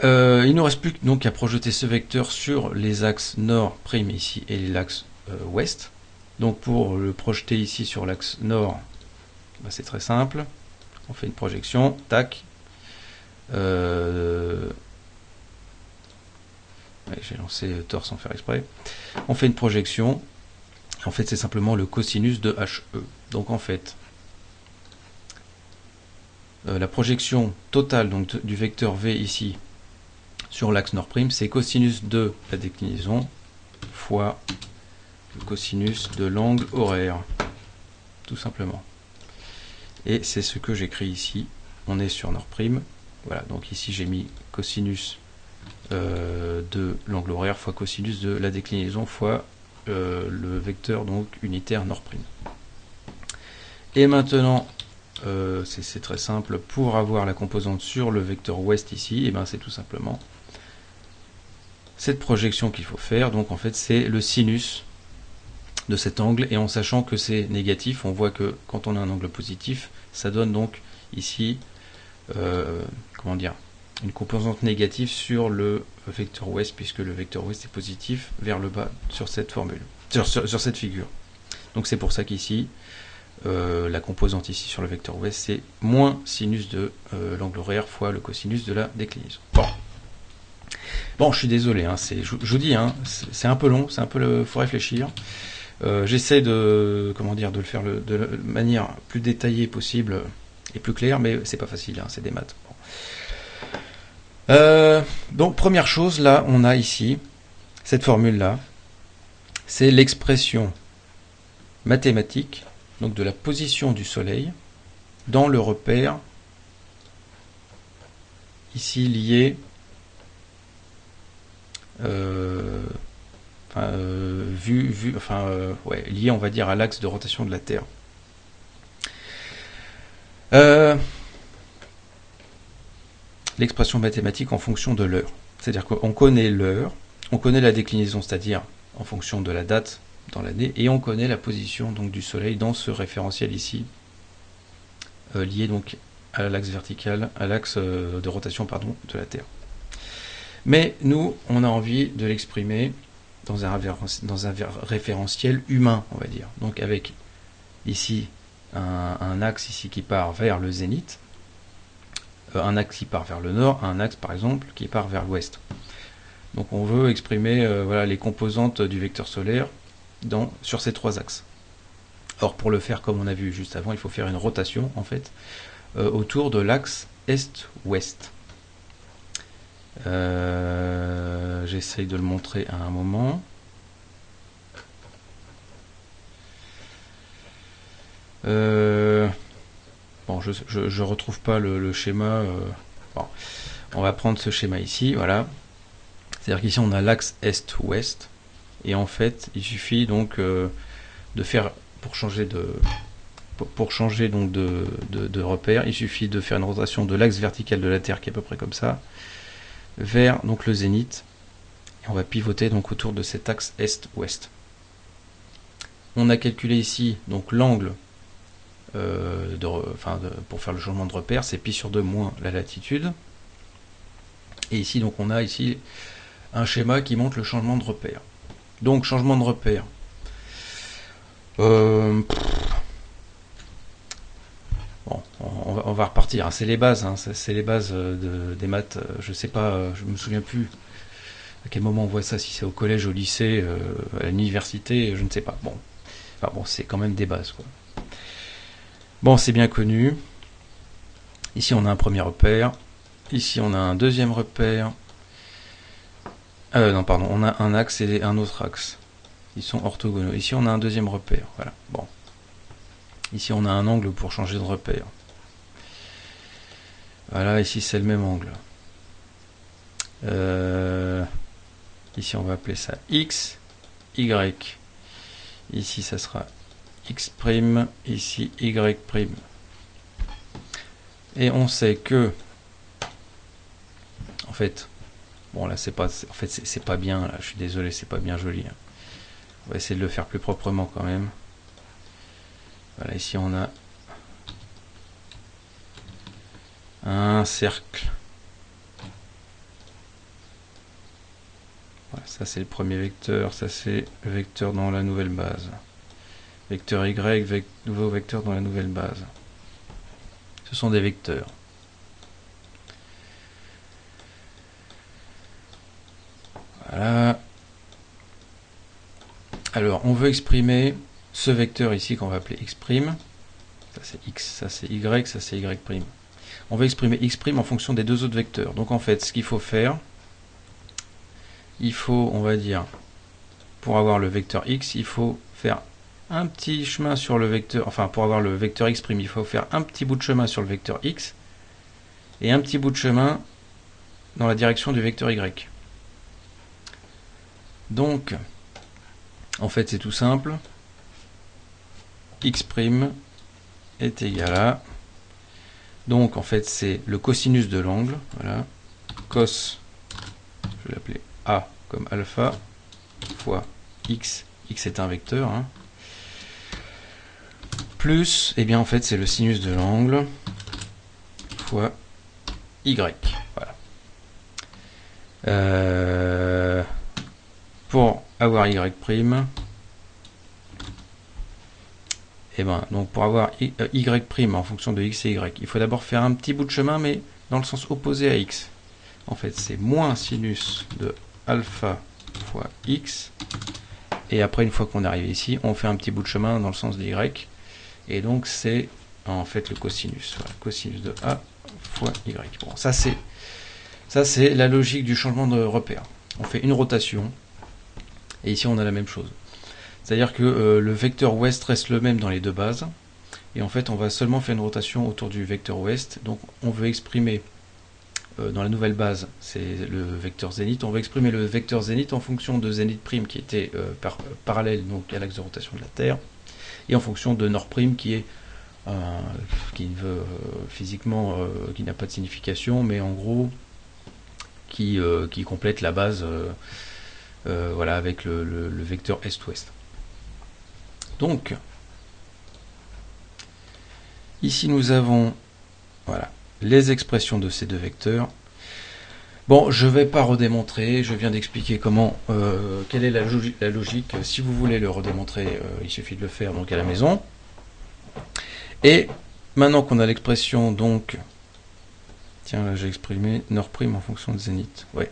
S1: Euh, il nous reste plus donc à projeter ce vecteur sur les axes nord prime ici et l'axe ouest. Donc pour le projeter ici sur l'axe nord, bah, c'est très simple. On fait une projection, tac. Euh, j'ai lancé tort sans faire exprès. On fait une projection. En fait, c'est simplement le cosinus de HE. Donc en fait, euh, la projection totale du vecteur V ici sur l'axe nord prime, c'est cosinus de la déclinaison fois le cosinus de l'angle horaire, tout simplement. Et c'est ce que j'écris ici. On est sur nord prime. Voilà, donc ici j'ai mis cosinus euh, de l'angle horaire fois cosinus de la déclinaison fois euh, le vecteur donc unitaire nord prime. Et maintenant, euh, c'est très simple, pour avoir la composante sur le vecteur ouest ici, et eh ben c'est tout simplement cette projection qu'il faut faire. Donc en fait c'est le sinus de cet angle et en sachant que c'est négatif, on voit que quand on a un angle positif, ça donne donc ici, euh, comment dire, une composante négative sur le vecteur ouest puisque le vecteur ouest est positif vers le bas sur cette formule, sur, cette figure. Donc c'est pour ça qu'ici, euh, la composante ici sur le vecteur ouest, c'est moins sinus de euh, l'angle horaire fois le cosinus de la déclinaison. Bon. Je suis désolé, hein, je, vous dis, hein, c'est un peu long, c'est un peu le, faut réfléchir. Euh, j'essaie de, comment dire, de le faire de manière plus détaillée possible et plus claire, mais c'est pas facile, hein, c'est des maths. Donc première chose, là, on a ici cette formule-là, c'est l'expression mathématique donc de la position du Soleil dans le repère ici lié euh, euh, euh, lié, on va dire, à l'axe de rotation de la Terre. L'expression mathématique en fonction de l'heure. C'est-à-dire qu'on connaît l'heure, on connaît la déclinaison, c'est-à-dire en fonction de la date dans l'année, et on connaît la position donc du Soleil dans ce référentiel ici, lié donc à l'axe vertical, à l'axe de rotation pardon, de la Terre. Mais nous, on a envie de l'exprimer dans un, référentiel humain, on va dire. Donc avec ici un, axe ici qui part vers le zénith, euh, un axe qui part vers le nord, un axe par exemple qui part vers l'ouest. Donc on veut exprimer euh, voilà, les composantes du vecteur solaire sur ces trois axes. Or pour le faire comme on a vu juste avant, il faut faire une rotation en fait euh, autour de l'axe est-ouest. Euh, j'essaye de le montrer à un moment. Euh, bon, je, je, retrouve pas le, schéma. Euh, on va prendre ce schéma ici, voilà. C'est-à-dire qu'ici on a l'axe est-ouest, et en fait, il suffit donc de faire pour changer de pour changer donc de, de repère, il suffit de faire une rotation de l'axe vertical de la Terre qui est à peu près comme ça, vers donc le zénith. Et on va pivoter donc autour de cet axe est-ouest. On a calculé ici donc l'angle euh, pour faire le changement de repère, c'est pi sur 2 moins la latitude. Et ici donc on a ici un schéma qui montre le changement de repère. Donc changement de repère. Euh, on va, repartir. Hein. C'est les bases, hein. c'est les bases euh, des maths. Euh, je sais pas, je me souviens plus à quel moment on voit ça, si c'est au collège, au lycée, à l'université, je ne sais pas. Bon, enfin bon, c'est quand même des bases. Bon, c'est bien connu. Ici, on a un premier repère. Ici, on a un deuxième repère. Non, pardon, on a un axe et un autre axe. Ils sont orthogonaux. Ici, on a un deuxième repère. Voilà. Bon. Ici, on a un angle pour changer de repère. Voilà, ici c'est le même angle. Euh, ici on va appeler ça X, Y. Ici ça sera X', ici Y'. Et on sait que, en fait, bon là c'est pas, en fait c'est pas bien, là, je suis désolé, c'est pas bien joli. Hein. On va essayer de le faire plus proprement quand même. Voilà, ici on a un cercle. Voilà, ça c'est le premier vecteur, ça c'est le vecteur dans la nouvelle base. Vecteur Y, nouveau vecteur dans la nouvelle base. Ce sont des vecteurs. Voilà. Alors, on veut exprimer ce vecteur ici qu'on va appeler x'. Ça c'est x, ça c'est y, ça c'est y'. On veut exprimer x' en fonction des deux autres vecteurs. Donc en fait, ce qu'il faut faire, il faut, on va dire, pour avoir le vecteur x, il faut faire un petit chemin sur le vecteur, enfin pour avoir le vecteur x', il faut faire un petit bout de chemin sur le vecteur x et un petit bout de chemin dans la direction du vecteur y. Donc, en fait c'est tout simple, x' est égal à, donc en fait c'est le cosinus de l'angle, voilà, cos, je vais l'appeler a comme alpha, fois x, x est un vecteur, hein, plus, et eh bien en fait c'est le sinus de l'angle fois y. Voilà. Euh, pour avoir y et eh ben donc pour avoir y, euh, y prime en fonction de x et y, il faut d'abord faire un petit bout de chemin mais dans le sens opposé à x. En fait c'est moins sinus de alpha fois x et après une fois qu'on est arrivé ici on fait un petit bout de chemin dans le sens de y et donc c'est en fait le cosinus. cosinus de A fois Y. Bon, ça c'est ça c'est la logique du changement de repère. On fait une rotation et ici on a la même chose. C'est-à-dire que euh, le vecteur ouest reste le même dans les deux bases et en fait on va seulement faire une rotation autour du vecteur ouest. Donc on veut exprimer euh, dans la nouvelle base, c'est le vecteur zénith. On veut exprimer le vecteur zénith en fonction de zénith prime qui était euh, parallèle donc à l'axe de rotation de la Terre et en fonction de nord prime qui est qui veut euh, physiquement qui n'a pas de signification mais en gros qui complète la base voilà avec le, le vecteur est-ouest donc ici nous avons voilà les expressions de ces deux vecteurs Bon, je ne vais pas redémontrer, je viens d'expliquer comment, euh, quelle est la, logique. Si vous voulez le redémontrer, euh, il suffit de le faire donc à la maison. Et maintenant qu'on a l'expression donc, tiens là j'ai exprimé nord prime en fonction de zénith. Ouais.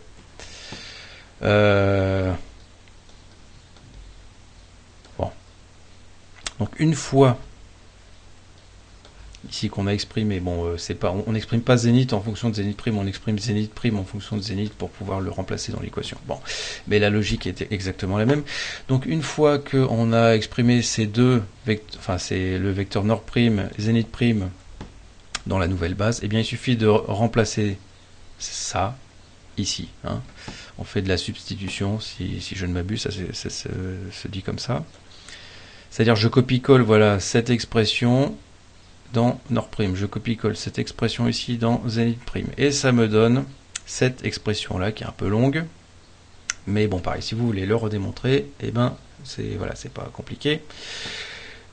S1: Euh, bon. Donc une fois ici qu'on a exprimé. Bon, euh, c'est pas, on n'exprime pas zénith en fonction de zénith prime, on exprime zénith prime en fonction de zénith pour pouvoir le remplacer dans l'équation. Bon, mais la logique était exactement la même. Donc une fois qu'on a exprimé ces deux, vecteurs, enfin c'est le vecteur nord prime, zénith prime dans la nouvelle base, eh bien il suffit de remplacer ça ici. Hein. On fait de la substitution, si, je ne m'abuse, ça, se dit comme ça. C'est-à-dire je copie-colle voilà cette expression dans nord prime. Je copie-colle cette expression ici dans zénith prime. Et ça me donne cette expression-là qui est un peu longue. Mais bon, pareil, si vous voulez le redémontrer, eh ben, c'est voilà, c'est pas compliqué.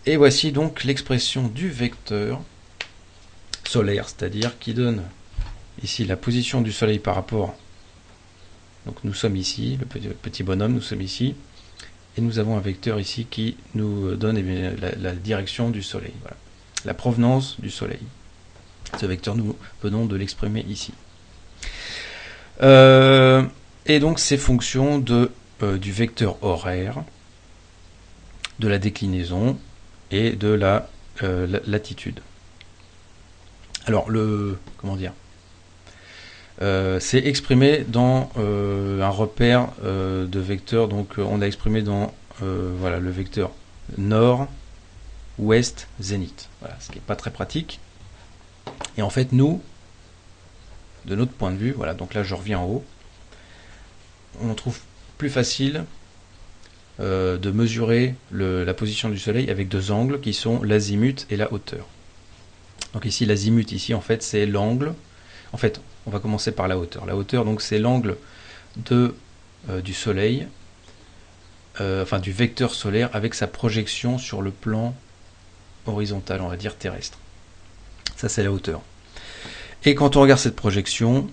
S1: Et voici donc l'expression du vecteur solaire, c'est-à-dire qui donne ici la position du soleil par rapport. Donc nous sommes ici, le petit bonhomme, nous sommes ici. Et nous avons un vecteur ici qui nous donne eh la, direction du soleil. La provenance du Soleil. Ce vecteur, nous venons de l'exprimer ici. Euh, et donc ces fonctions de, euh, du vecteur horaire, de la déclinaison et de la, euh, latitude. Alors le comment dire c'est exprimé dans un repère de vecteurs. Donc on a exprimé dans voilà le vecteur nord, ouest, zénith. Voilà, ce qui n'est pas très pratique. Et en fait, nous, de notre point de vue, voilà, donc là je reviens en haut, on trouve plus facile euh, de mesurer la position du soleil avec deux angles qui sont l'azimut et la hauteur. Donc ici l'azimut ici en fait c'est l'angle. En fait, on va commencer par la hauteur. La hauteur donc c'est l'angle euh, du soleil, euh, enfin du vecteur solaire avec sa projection sur le plan horizontale, on va dire terrestre. Ça, c'est la hauteur. Et quand on regarde cette projection,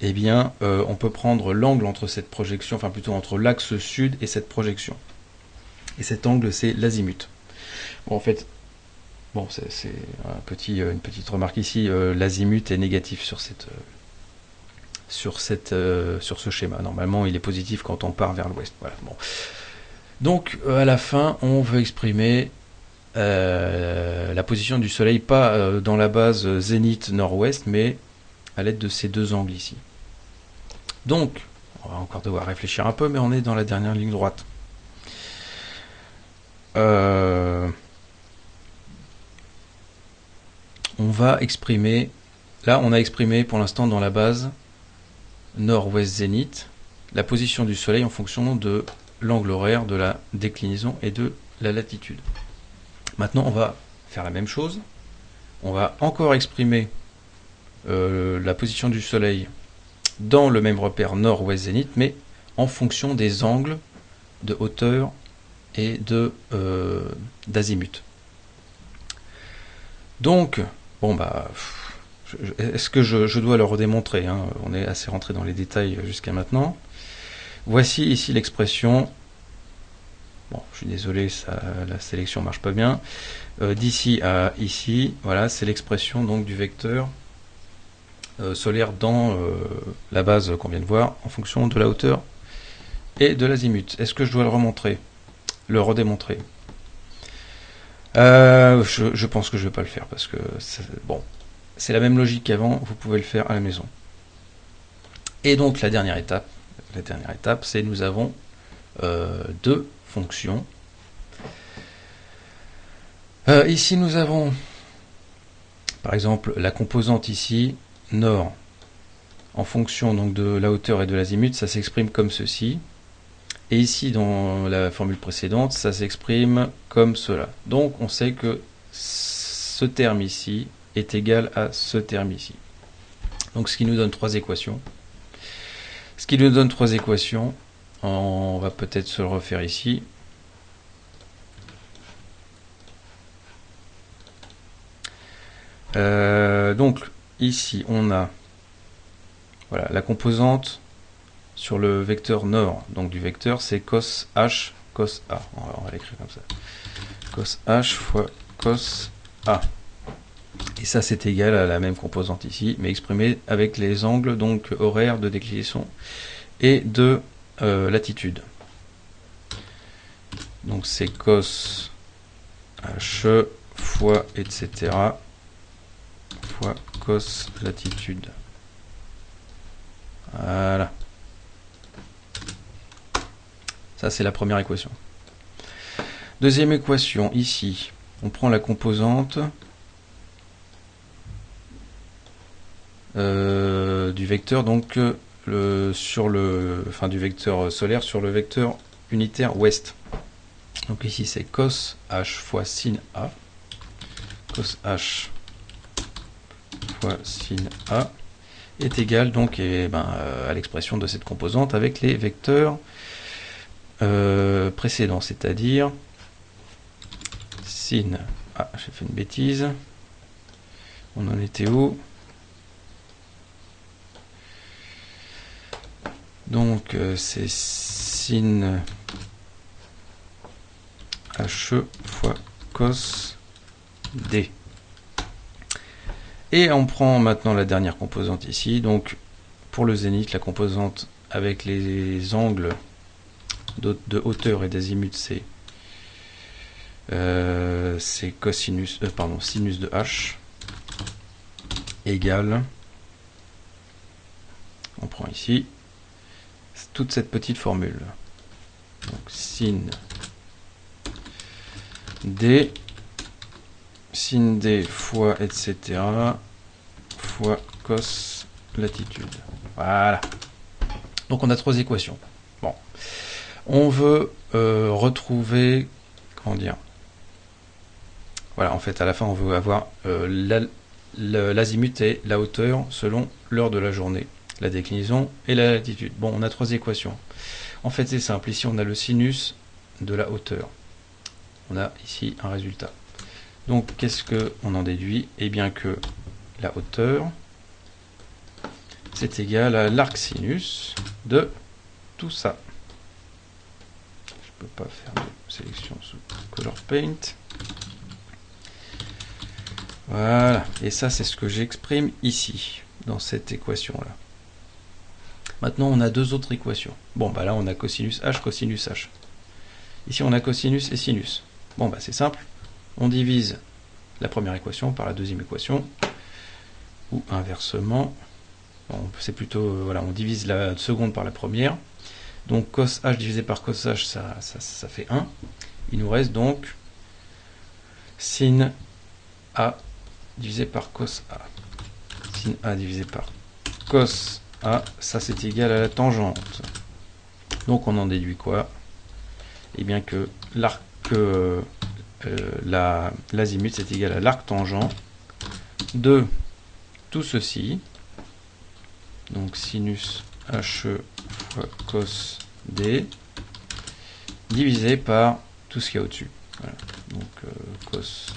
S1: eh bien, euh, on peut prendre l'angle entre cette projection, enfin plutôt entre l'axe sud et cette projection. Et cet angle, c'est l'azimut. Bon, en fait, bon, c'est une petite remarque ici. L'azimut est négatif sur cette, sur cette, sur ce schéma. Normalement, il est positif quand on part vers l'ouest. Voilà. Bon. Donc, à la fin, on veut exprimer euh, la position du Soleil, pas euh, dans la base zénith nord-ouest, mais à l'aide de ces deux angles ici. Donc, on va encore devoir réfléchir un peu, mais on est dans la dernière ligne droite. Euh, on va exprimer, là on a exprimé pour l'instant dans la base nord-ouest zénith, la position du Soleil en fonction de l'angle horaire de la déclinaison et de la latitude. Maintenant, on va faire la même chose. On va encore exprimer euh, la position du Soleil dans le même repère nord-ouest zénith, mais en fonction des angles de hauteur et de euh, d'azimut. Donc, bon bah, est-ce que je, dois le redémontrer hein? On est assez rentré dans les détails jusqu'à maintenant. Voici ici l'expression Bon, je suis désolé, ça, la sélection marche pas bien. Euh, d'ici à ici, voilà, c'est l'expression donc du vecteur euh, solaire dans euh, la base qu'on vient de voir en fonction de la hauteur et de l'azimut. Est-ce que je dois le remontrer? Le redémontrer je, pense que je ne vais pas le faire parce que bon, c'est la même logique qu'avant, vous pouvez le faire à la maison. Et donc la dernière étape, la dernière étape, c'est nous avons deux fonction. Euh, ici, nous avons, par exemple, la composante ici, nord, en fonction donc de la hauteur et de l'azimut, ça s'exprime comme ceci. Et ici, dans la formule précédente, ça s'exprime comme cela. Donc, on sait que ce terme ici est égal à ce terme ici. Donc, ce qui nous donne trois équations. Ce qui nous donne trois équations, on va peut-être se le refaire ici. Euh, donc ici on a voilà, la composante sur le vecteur nord. Donc du vecteur c'est cos h cos a. On va, l'écrire comme ça. Cos h fois cos a. Et ça c'est égal à la même composante ici, mais exprimé avec les angles donc horaires de déclinaison et de euh, latitude. Donc c'est cos h fois etc. fois cos latitude. Voilà. Ça c'est la première équation. Deuxième équation, ici, on prend la composante euh, du vecteur, donc sur le, enfin, du vecteur solaire sur le vecteur unitaire ouest. Donc ici c'est cos h fois sin a. Cos h fois sin a est égal donc et ben, euh, à l'expression de cette composante avec les vecteurs euh, précédents, c'est-à-dire sin. Ah, j'ai fait une bêtise. On en était où? Donc euh, c'est sin HE fois cos D. Et on prend maintenant la dernière composante ici. Donc pour le zénith, la composante avec les angles de, hauteur et d'azimut, c'est euh, cosinus, euh, sinus de h égale, on prend ici, toute cette petite formule. Donc sin d, sin d fois etc. fois cos latitude. Voilà. Donc on a trois équations. Bon. On veut euh, retrouver, comment dire, voilà, en fait, à la fin, on veut avoir euh, l'azimut et la hauteur selon l'heure de la journée la déclinaison et la latitude. Bon, on a trois équations. En fait, c'est simple. Ici, on a le sinus de la hauteur. On a ici un résultat. Donc qu'est-ce qu'on en déduit? Eh bien que la hauteur, c'est égal à l'arc sinus de tout ça. Je peux pas faire de sélection sous Color Paint. Voilà, et ça c'est ce que j'exprime ici, dans cette équation-là. Maintenant on a deux autres équations. Bon bah là on a cosinus h, cosinus h. Ici on a cosinus et sinus. Bon bah c'est simple, on divise la première équation par la deuxième équation, ou inversement, c'est plutôt, euh, voilà, on divise la seconde par la première, donc cos h divisé par cos h, ça, ça, fait 1, il nous reste donc sin a divisé par cos a, sin a divisé par cos a, ça c'est égal à la tangente, donc on en déduit quoi? Eh bien que l'arc euh, l'azimut c'est égal à l'arc tangent de tout ceci. Donc sinus HE fois cos D divisé par tout ce qu'il y a au-dessus. Donc euh, cos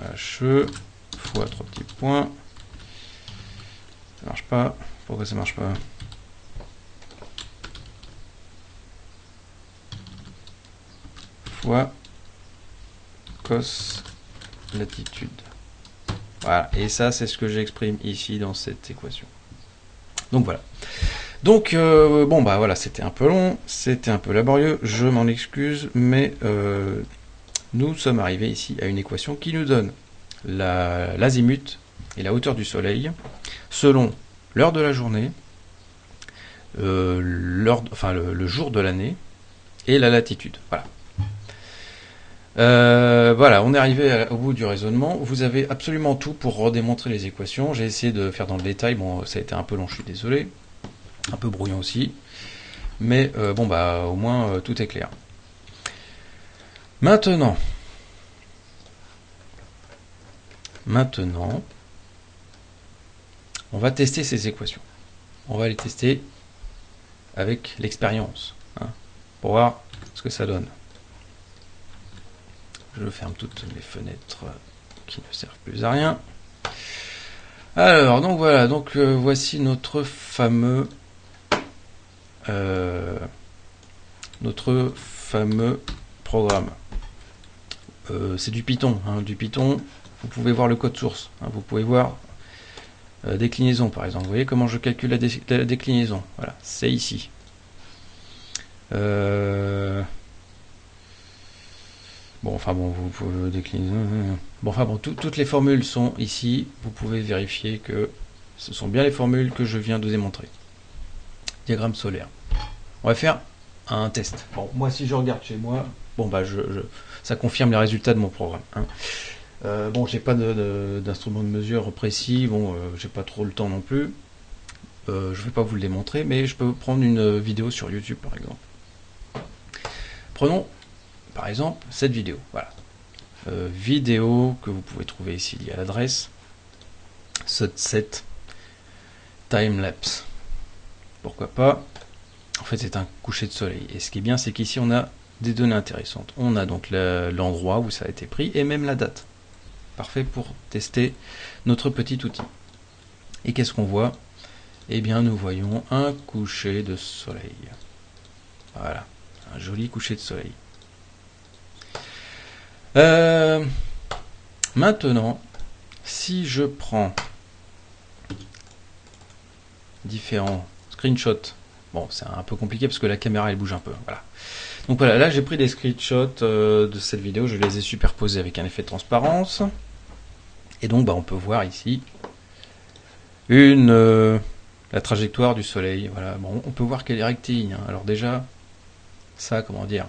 S1: HE fois trois petits points. Ça marche pas. Pourquoi ça marche pas Fois cos latitude. Voilà, et ça c'est ce que j'exprime ici dans cette équation. Donc voilà. Donc euh, bon bah voilà, c'était un peu long, c'était un peu laborieux, je m'en excuse, mais euh, nous sommes arrivés ici à une équation qui nous donne l'azimut et la hauteur du soleil selon l'heure de la journée, euh, le jour de l'année et la latitude. Voilà. Euh, voilà, on est arrivé au bout du raisonnement. Vous avez absolument tout pour redémontrer les équations. J'ai essayé de faire dans le détail. Bon, ça a été un peu long, je suis désolé. Un peu brouillon aussi. Mais euh, bon, bah, au moins, tout est clair. Maintenant, maintenant, on va tester ces équations. On va les tester avec l'expérience, hein, pour voir ce que ça donne. Je ferme toutes les fenêtres qui ne servent plus à rien. Alors, donc voilà, donc euh, voici notre fameux euh, notre fameux programme. Euh, c'est du Python, hein, du Python. Vous pouvez voir le code source. Hein, vous pouvez voir déclinaison par exemple. Vous voyez comment je calcule la, la déclinaison. Voilà, c'est ici. Bon, enfin bon, vous pouvez décliner. Bon, enfin bon, toutes les formules sont ici. Vous pouvez vérifier que ce sont bien les formules que je viens de démontrer. Diagramme solaire. On va faire un test. Bon, moi, si je regarde chez moi, bon, bah, je, ça confirme les résultats de mon programme. Hein. Euh, bon, j'ai pas d'instrument de, mesure précis. Bon, euh, j'ai pas trop le temps non plus. Euh, je vais pas vous le démontrer, mais je peux prendre une vidéo sur YouTube, par exemple. Prenons par exemple cette vidéo. Voilà. Vidéo que vous pouvez trouver ici y a l'adresse. Set timelapse. Pourquoi pas? En fait, c'est un coucher de soleil. Et ce qui est bien, c'est qu'ici, on a des données intéressantes. On a donc l'endroit où ça a été pris et même la date. Parfait pour tester notre petit outil. Et qu'est-ce qu'on voit? Eh bien, nous voyons un coucher de soleil. Voilà, un joli coucher de soleil. Euh, maintenant, si je prends différents screenshots, bon, c'est un peu compliqué parce que la caméra elle bouge un peu. Voilà. Donc voilà, là j'ai pris des screenshots euh, de cette vidéo, je les ai superposés avec un effet de transparence. Et donc bah, on peut voir ici une euh, la trajectoire du soleil. Voilà, bon, on peut voir qu'elle est rectiligne. Hein. Alors déjà, ça, comment dire,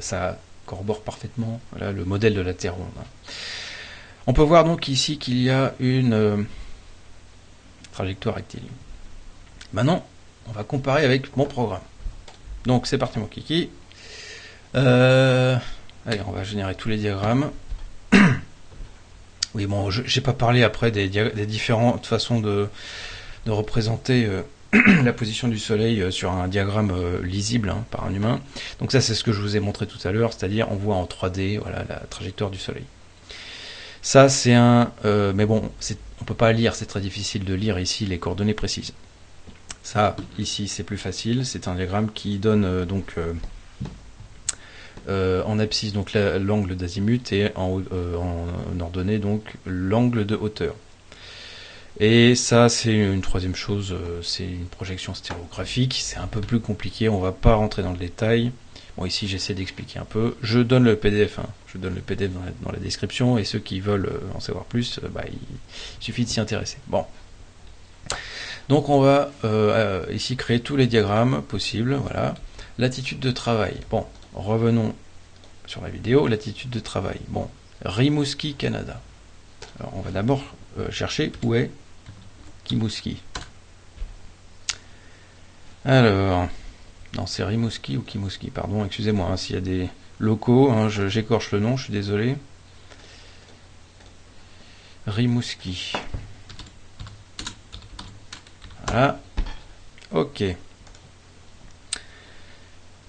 S1: ça corrobore parfaitement le modèle de la Terre ronde. Hein. On peut voir donc ici qu'il y a une euh, trajectoire rectiligne. Maintenant, on va comparer avec mon programme. Donc c'est parti mon kiki. Euh, allez, on va générer tous les diagrammes. Oui, bon, je n'ai pas parlé après des, différentes façons de, représenter euh, <clears throat> la position du Soleil euh, sur un diagramme euh, lisible hein, par un humain. Donc ça c'est ce que je vous ai montré tout à l'heure, c'est-à-dire on voit en 3D voilà, la trajectoire du Soleil. Ça, c'est un... Mais bon, on peut pas lire, c'est très difficile de lire ici les coordonnées précises. Ça, ici, c'est plus facile. C'est un diagramme qui donne donc en abscisse donc l'angle d'azimut et en, en, ordonnée donc l'angle de hauteur. Et ça, c'est une troisième chose, c'est une projection stéréographique. C'est un peu plus compliqué, on va pas rentrer dans le détail. Bon, ici, j'essaie d'expliquer un peu. Je donne le PDF, hein. je donne le PDF dans la, description, et ceux qui veulent euh, en savoir plus, euh, bah, il, suffit de s'y intéresser. Bon. Donc, on va euh, ici créer tous les diagrammes possibles. Voilà. L'attitude de travail. Bon, revenons sur la vidéo. L'attitude de travail. Bon, Rimouski, Canada. Alors, on va d'abord chercher où est Kimouski. Alors, non, c'est Rimouski ou Kimouski, pardon, excusez-moi, hein, s'il y a des locaux, hein, j'écorche le nom, je suis désolé. Rimouski. Voilà. Ok.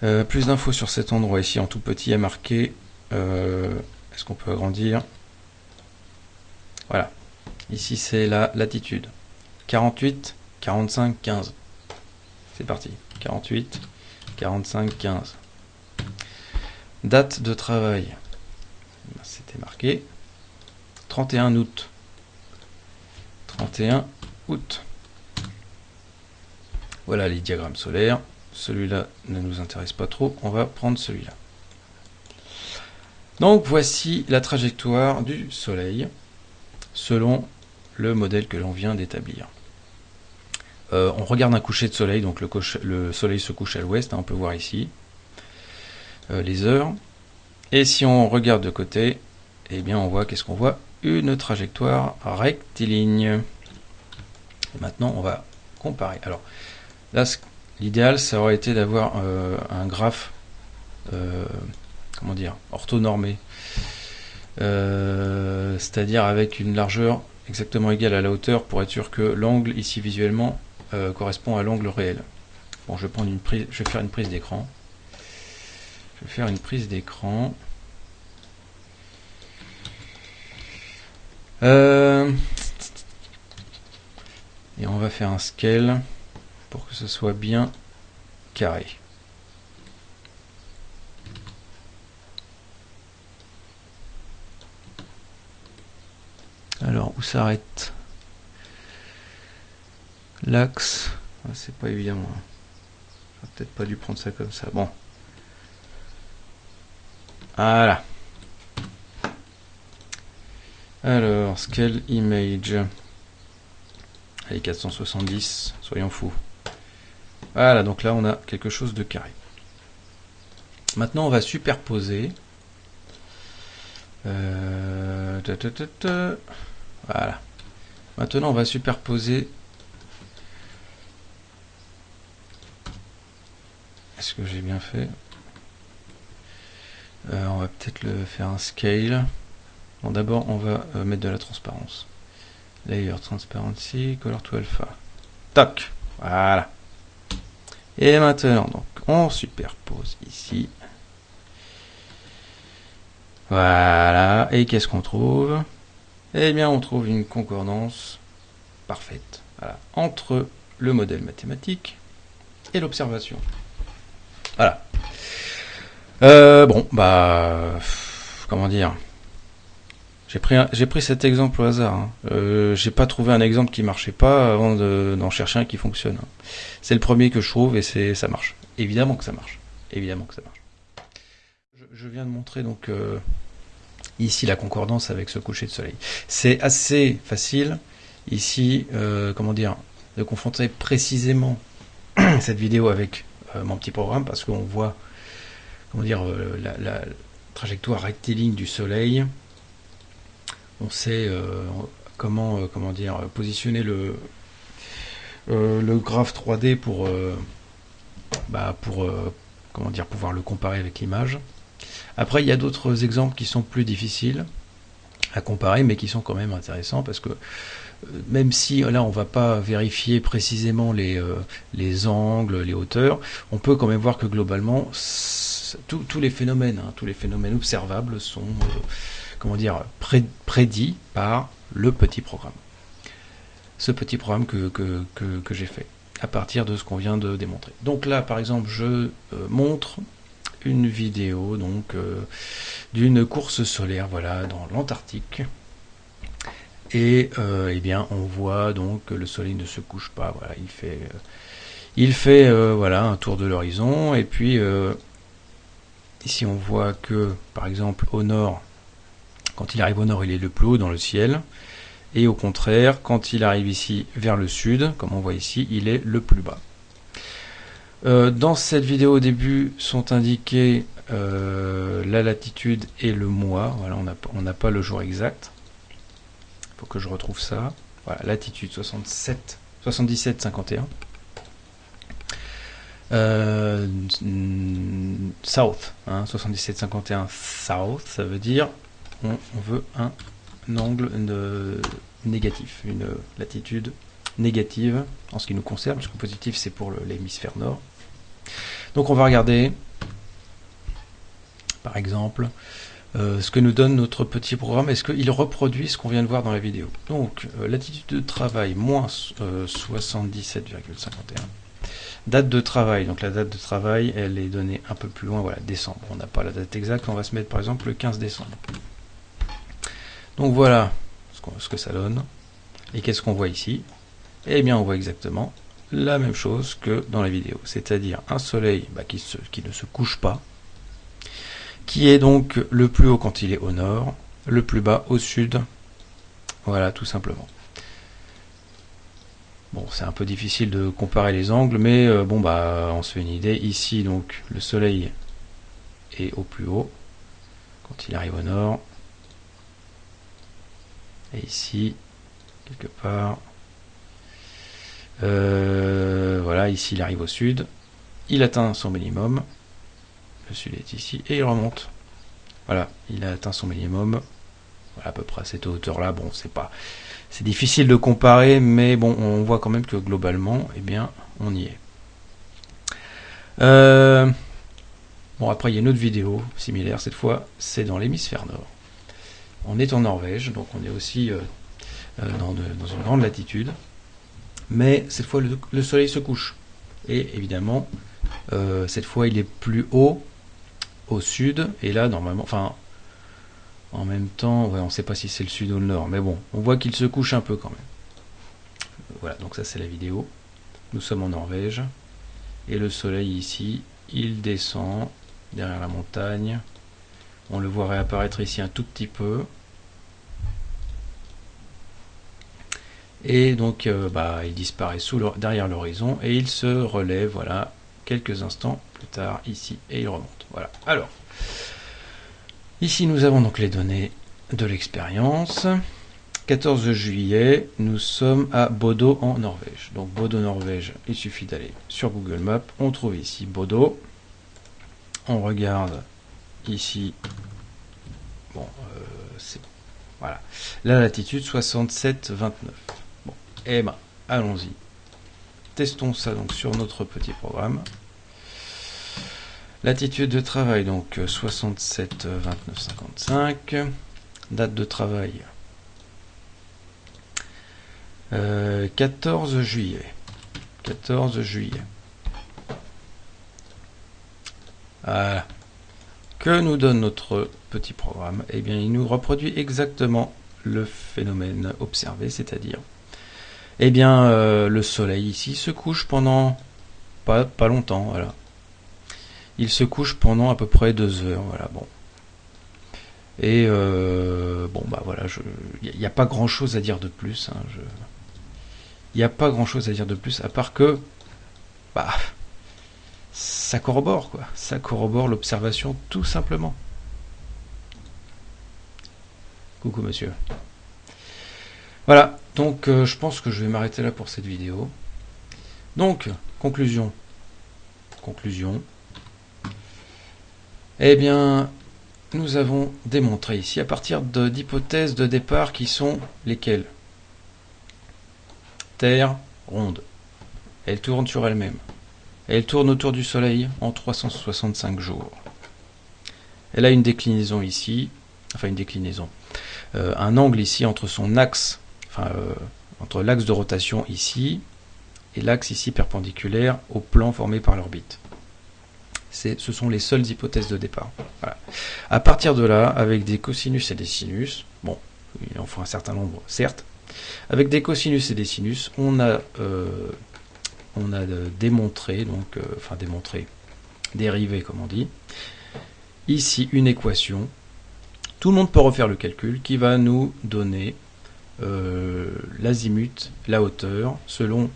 S1: Euh, plus d'infos sur cet endroit ici en tout petit, a marqué. Euh, est-ce qu'on peut agrandir? Voilà. Ici c'est la latitude. 48, 45, 15. C'est parti. 48, 45, 15. Date de travail. C'était marqué. 31 août. 31 août. Voilà les diagrammes solaires. Celui-là ne nous intéresse pas trop. On va prendre celui-là. Donc voici la trajectoire du Soleil selon le modèle que l'on vient d'établir. Euh, on regarde un coucher de soleil, donc le, soleil se couche à l'ouest, hein, on peut voir ici euh, les heures. Et si on regarde de côté, eh bien on voit qu'est-ce qu'on voit? Une trajectoire rectiligne. maintenant on va comparer. Alors là, l'idéal, ça aurait été d'avoir euh, un graphe, comment dire, orthonormé. C'est-à-dire avec une largeur exactement égale à la hauteur pour être sûr que l'angle ici visuellement euh, correspond à l'angle réel. Bon, je vais prendre une prise, je vais faire une prise d'écran. Je vais faire une prise d'écran. Euh, et on va faire un scale pour que ce soit bien carré. Alors, où s'arrête L'axe, ah, c'est pas évident. Hein. J'aurais peut-être pas dû prendre ça comme ça. Bon. Voilà. Alors, scale image. Allez, 470, soyons fous. Voilà, donc là on a quelque chose de carré. Maintenant on va superposer. Euh, voilà. Maintenant on va superposer Est-ce que j'ai bien fait? Euh, On va peut-être le faire un scale. Bon, d'abord, on va euh, mettre de la transparence. Layer Transparency, Color to Alpha. Toc Voilà. Et maintenant, donc, on superpose ici. Voilà. Et qu'est-ce qu'on trouve? Eh bien, on trouve une concordance parfaite entre le modèle mathématique et l'observation. Voilà. Euh, bon, bah, comment dire? J'ai pris, j'ai pris cet exemple au hasard. Hein. Euh, j'ai pas trouvé un exemple qui marchait pas avant d'en chercher un qui fonctionne. Hein. C'est le premier que je trouve et c'est, ça marche. Évidemment que ça marche. Évidemment que ça marche. Je, viens de montrer donc euh, ici la concordance avec ce coucher de soleil. C'est assez facile ici, comment dire, de confronter précisément <clears throat> cette vidéo avec euh, mon petit programme parce qu'on voit comment dire euh, la, trajectoire rectiligne du Soleil. On sait euh, comment comment dire positionner le le graphe 3D pour bah, pour comment dire pouvoir le comparer avec l'image. Après, il y a d'autres exemples qui sont plus difficiles à comparer, mais qui sont quand même intéressants parce que même si là on va pas vérifier précisément les, euh, les angles, les hauteurs, on peut quand même voir que globalement tous les phénomènes, hein, tous les phénomènes observables sont, euh, comment dire, prédit par le petit programme. Ce petit programme que, j'ai fait à partir de ce qu'on vient de démontrer. Donc là, par exemple, je euh, montre une vidéo donc euh, d'une course solaire, voilà, dans l'Antarctique. Et euh, eh bien, on voit donc que le soleil ne se couche pas. Il fait, il fait voilà un tour de l'horizon. Et puis ici, on voit que, par exemple, au nord, quand il arrive au nord, il est le plus haut dans le ciel. Et au contraire, quand il arrive ici vers le sud, comme on voit ici, il est le plus bas. Euh, dans cette vidéo au début sont indiqués euh, la latitude et le mois. Voilà, on n'a pas le jour exact. Il faut que je retrouve ça. Voilà, latitude 67, 77, 51. south, 77, 51 south, ça veut dire on veut un angle négatif, une latitude négative en ce qui nous concerne, puisque positif c'est pour l'hémisphère nord. Donc on va regarder, par exemple, euh, ce que nous donne notre petit programme. Est-ce qu'il reproduit ce qu'on vient de voir dans la vidéo? Donc, euh, latitude de travail, moins 77,51. Euh, date de travail, donc la date de travail, elle est donnée un peu plus loin, voilà, décembre. On n'a pas la date exacte, on va se mettre par exemple le 15 décembre. Donc voilà ce, que ça donne. Et qu'est-ce qu'on voit ici? Eh bien on voit exactement la même chose que dans la vidéo, c'est-à-dire un soleil bah, qui, ne se couche pas, qui est donc le plus haut quand il est au nord, le plus bas au sud. Voilà, tout simplement. Bon, c'est un peu difficile de comparer les angles, mais euh, bon, bah, on se fait une idée. Ici, donc, le soleil est au plus haut quand il arrive au nord. Et ici, quelque part, euh, voilà, ici il arrive au sud, il atteint son minimum, le sud est ici, et il remonte. Voilà, il a atteint son minimum, à peu près à cette hauteur-là. Bon, c'est pas, c'est difficile de comparer, mais bon, on voit quand même que globalement, eh bien, on y est. Euh, bon, après, il y a une autre vidéo similaire, cette fois, c'est dans l'hémisphère nord. On est en Norvège, donc on est aussi euh, euh, dans, une grande latitude. Mais cette fois, le, soleil se couche. Et évidemment, euh, cette fois, il est plus haut au sud. Et là, normalement, enfin, en même temps, on ne sait pas si c'est le sud ou le nord. Mais bon, on voit qu'il se couche un peu quand même. Voilà, donc ça c'est la vidéo. Nous sommes en Norvège. Et le soleil ici, il descend derrière la montagne. On le voit réapparaître ici un tout petit peu. Et donc, euh, bah, il disparaît sous derrière l'horizon et il se relève, voilà, quelques instants plus tard ici et il remonte. Voilà. Alors, ici nous avons donc les données de l'expérience. 14 juillet, nous sommes à Bodo en Norvège. Donc Bodo, Norvège, il suffit d'aller sur Google Maps. On trouve ici Bodo. On regarde ici. Bon, euh, c'est voilà. La latitude 67,29. Bon, et ben, allons-y. Testons ça donc sur notre petit programme. Latitude de travail, donc 67, 29, 55. Date de travail, 14 euh, juillet. 14 juillet. Voilà. Que nous donne notre petit programme Eh bien, il nous reproduit exactement le phénomène observé, c'est-à-dire, eh bien, euh, le soleil ici se couche pendant pas, pas longtemps, voilà. Il se couche pendant à peu près deux heures, voilà, bon. Et euh, bon, bah voilà, il n'y a, pas grand-chose à dire de plus. Hein, il n'y a pas grand-chose à dire de plus, à part que, bah, ça corrobore, quoi. Ça corrobore l'observation tout simplement. Coucou monsieur. Voilà, donc euh, je pense que je vais m'arrêter là pour cette vidéo. Donc, conclusion. Conclusion. Eh bien, nous avons démontré ici à partir d'hypothèses de, départ qui sont lesquelles? Terre ronde. Elle tourne sur elle-même. Elle tourne autour du Soleil en 365 jours. Elle a une déclinaison ici enfin une déclinaison, un angle ici entre son axe, enfin entre l'axe de rotation ici et l'axe ici perpendiculaire au plan formé par l'orbite. Ce sont les seules hypothèses de départ. À partir de là, avec des cosinus et des sinus, bon, il en faut un certain nombre, certes, avec des cosinus et des sinus, on a, euh, on a démontré, donc, euh, enfin démontré, dérivé comme on dit, ici une équation. Tout le monde peut refaire le calcul qui va nous donner euh, l'azimut, la hauteur, selon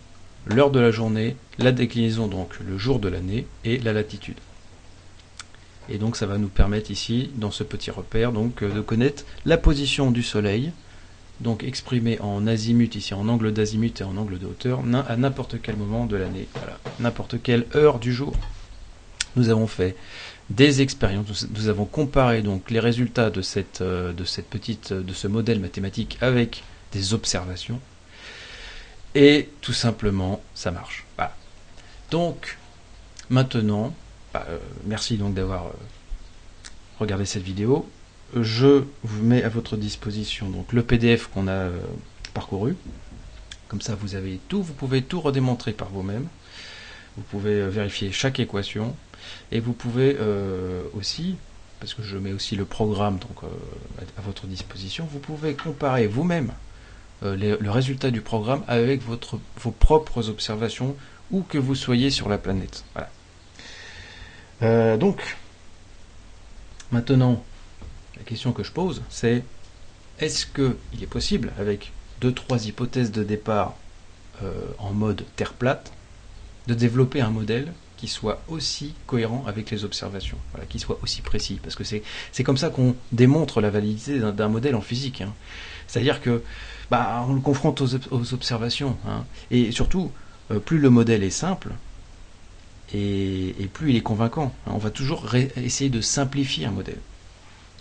S1: l'heure de la journée, la déclinaison, donc le jour de l'année, et la latitude. Et donc ça va nous permettre ici, dans ce petit repère, donc euh, de connaître la position du Soleil, donc exprimée en azimut, ici en angle d'azimut et en angle de hauteur, à n'importe quel moment de l'année, voilà, n'importe quelle heure du jour. Nous avons fait des expériences, nous avons comparé donc les résultats de cette, euh, de cette petite, de ce modèle mathématique avec des observations, et tout simplement, ça marche. Donc, maintenant, bah, euh, merci donc d'avoir euh, regardé cette vidéo. Je vous mets à votre disposition donc le PDF qu'on a euh, parcouru. Comme ça, vous avez tout, vous pouvez tout redémontrer par vous-même. Vous pouvez vérifier chaque équation et vous pouvez aussi, parce que je mets aussi le programme à votre disposition, vous pouvez comparer vous-même euh, le résultat du programme avec vos propres observations où que vous soyez sur la planète. Voilà. Euh, donc, maintenant, la question que je pose, c'est est-ce qu'il est possible, avec deux, trois hypothèses de départ euh, en mode Terre plate, de développer un modèle qui soit aussi cohérent avec les observations, qui soit aussi précis, parce que c'est comme ça qu'on démontre la validité d'un modèle en physique. Hein. C'est-à-dire que bah, on le confronte aux, observations. Hein. Et surtout, euh, plus le modèle est simple, et, plus il est convaincant. On va toujours essayer de simplifier un modèle.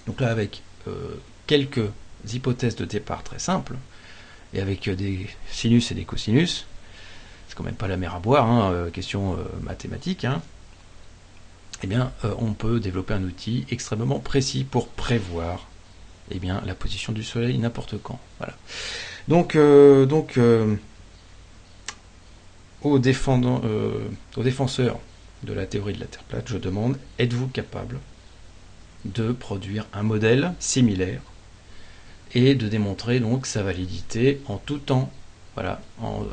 S1: Donc là, avec euh, quelques hypothèses de départ très simples, et avec des sinus et des cosinus, c'est quand même pas la mer à boire, hein, euh, question mathématique, eh bien, on peut développer un outil extrêmement précis pour prévoir eh bien, la position du Soleil n'importe quand. Voilà. Donc, euh, donc euh, aux, euh, aux défenseurs de la théorie de la Terre plate, je demande, êtes-vous capable de produire un modèle similaire et de démontrer donc sa validité en tout temps, voilà,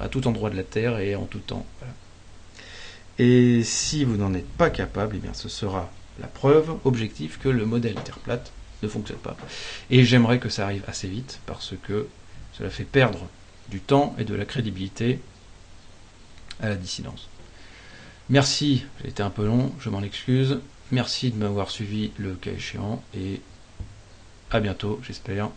S1: à tout endroit de la Terre et en tout temps. Et si vous n'en êtes pas capable, eh bien ce sera la preuve objective que le modèle Terre plate ne fonctionne pas. Et j'aimerais que ça arrive assez vite parce que cela fait perdre du temps et de la crédibilité à la dissidence. Merci, j'ai été un peu long, je m'en excuse. Merci de m'avoir suivi le cas échéant et à bientôt, j'espère.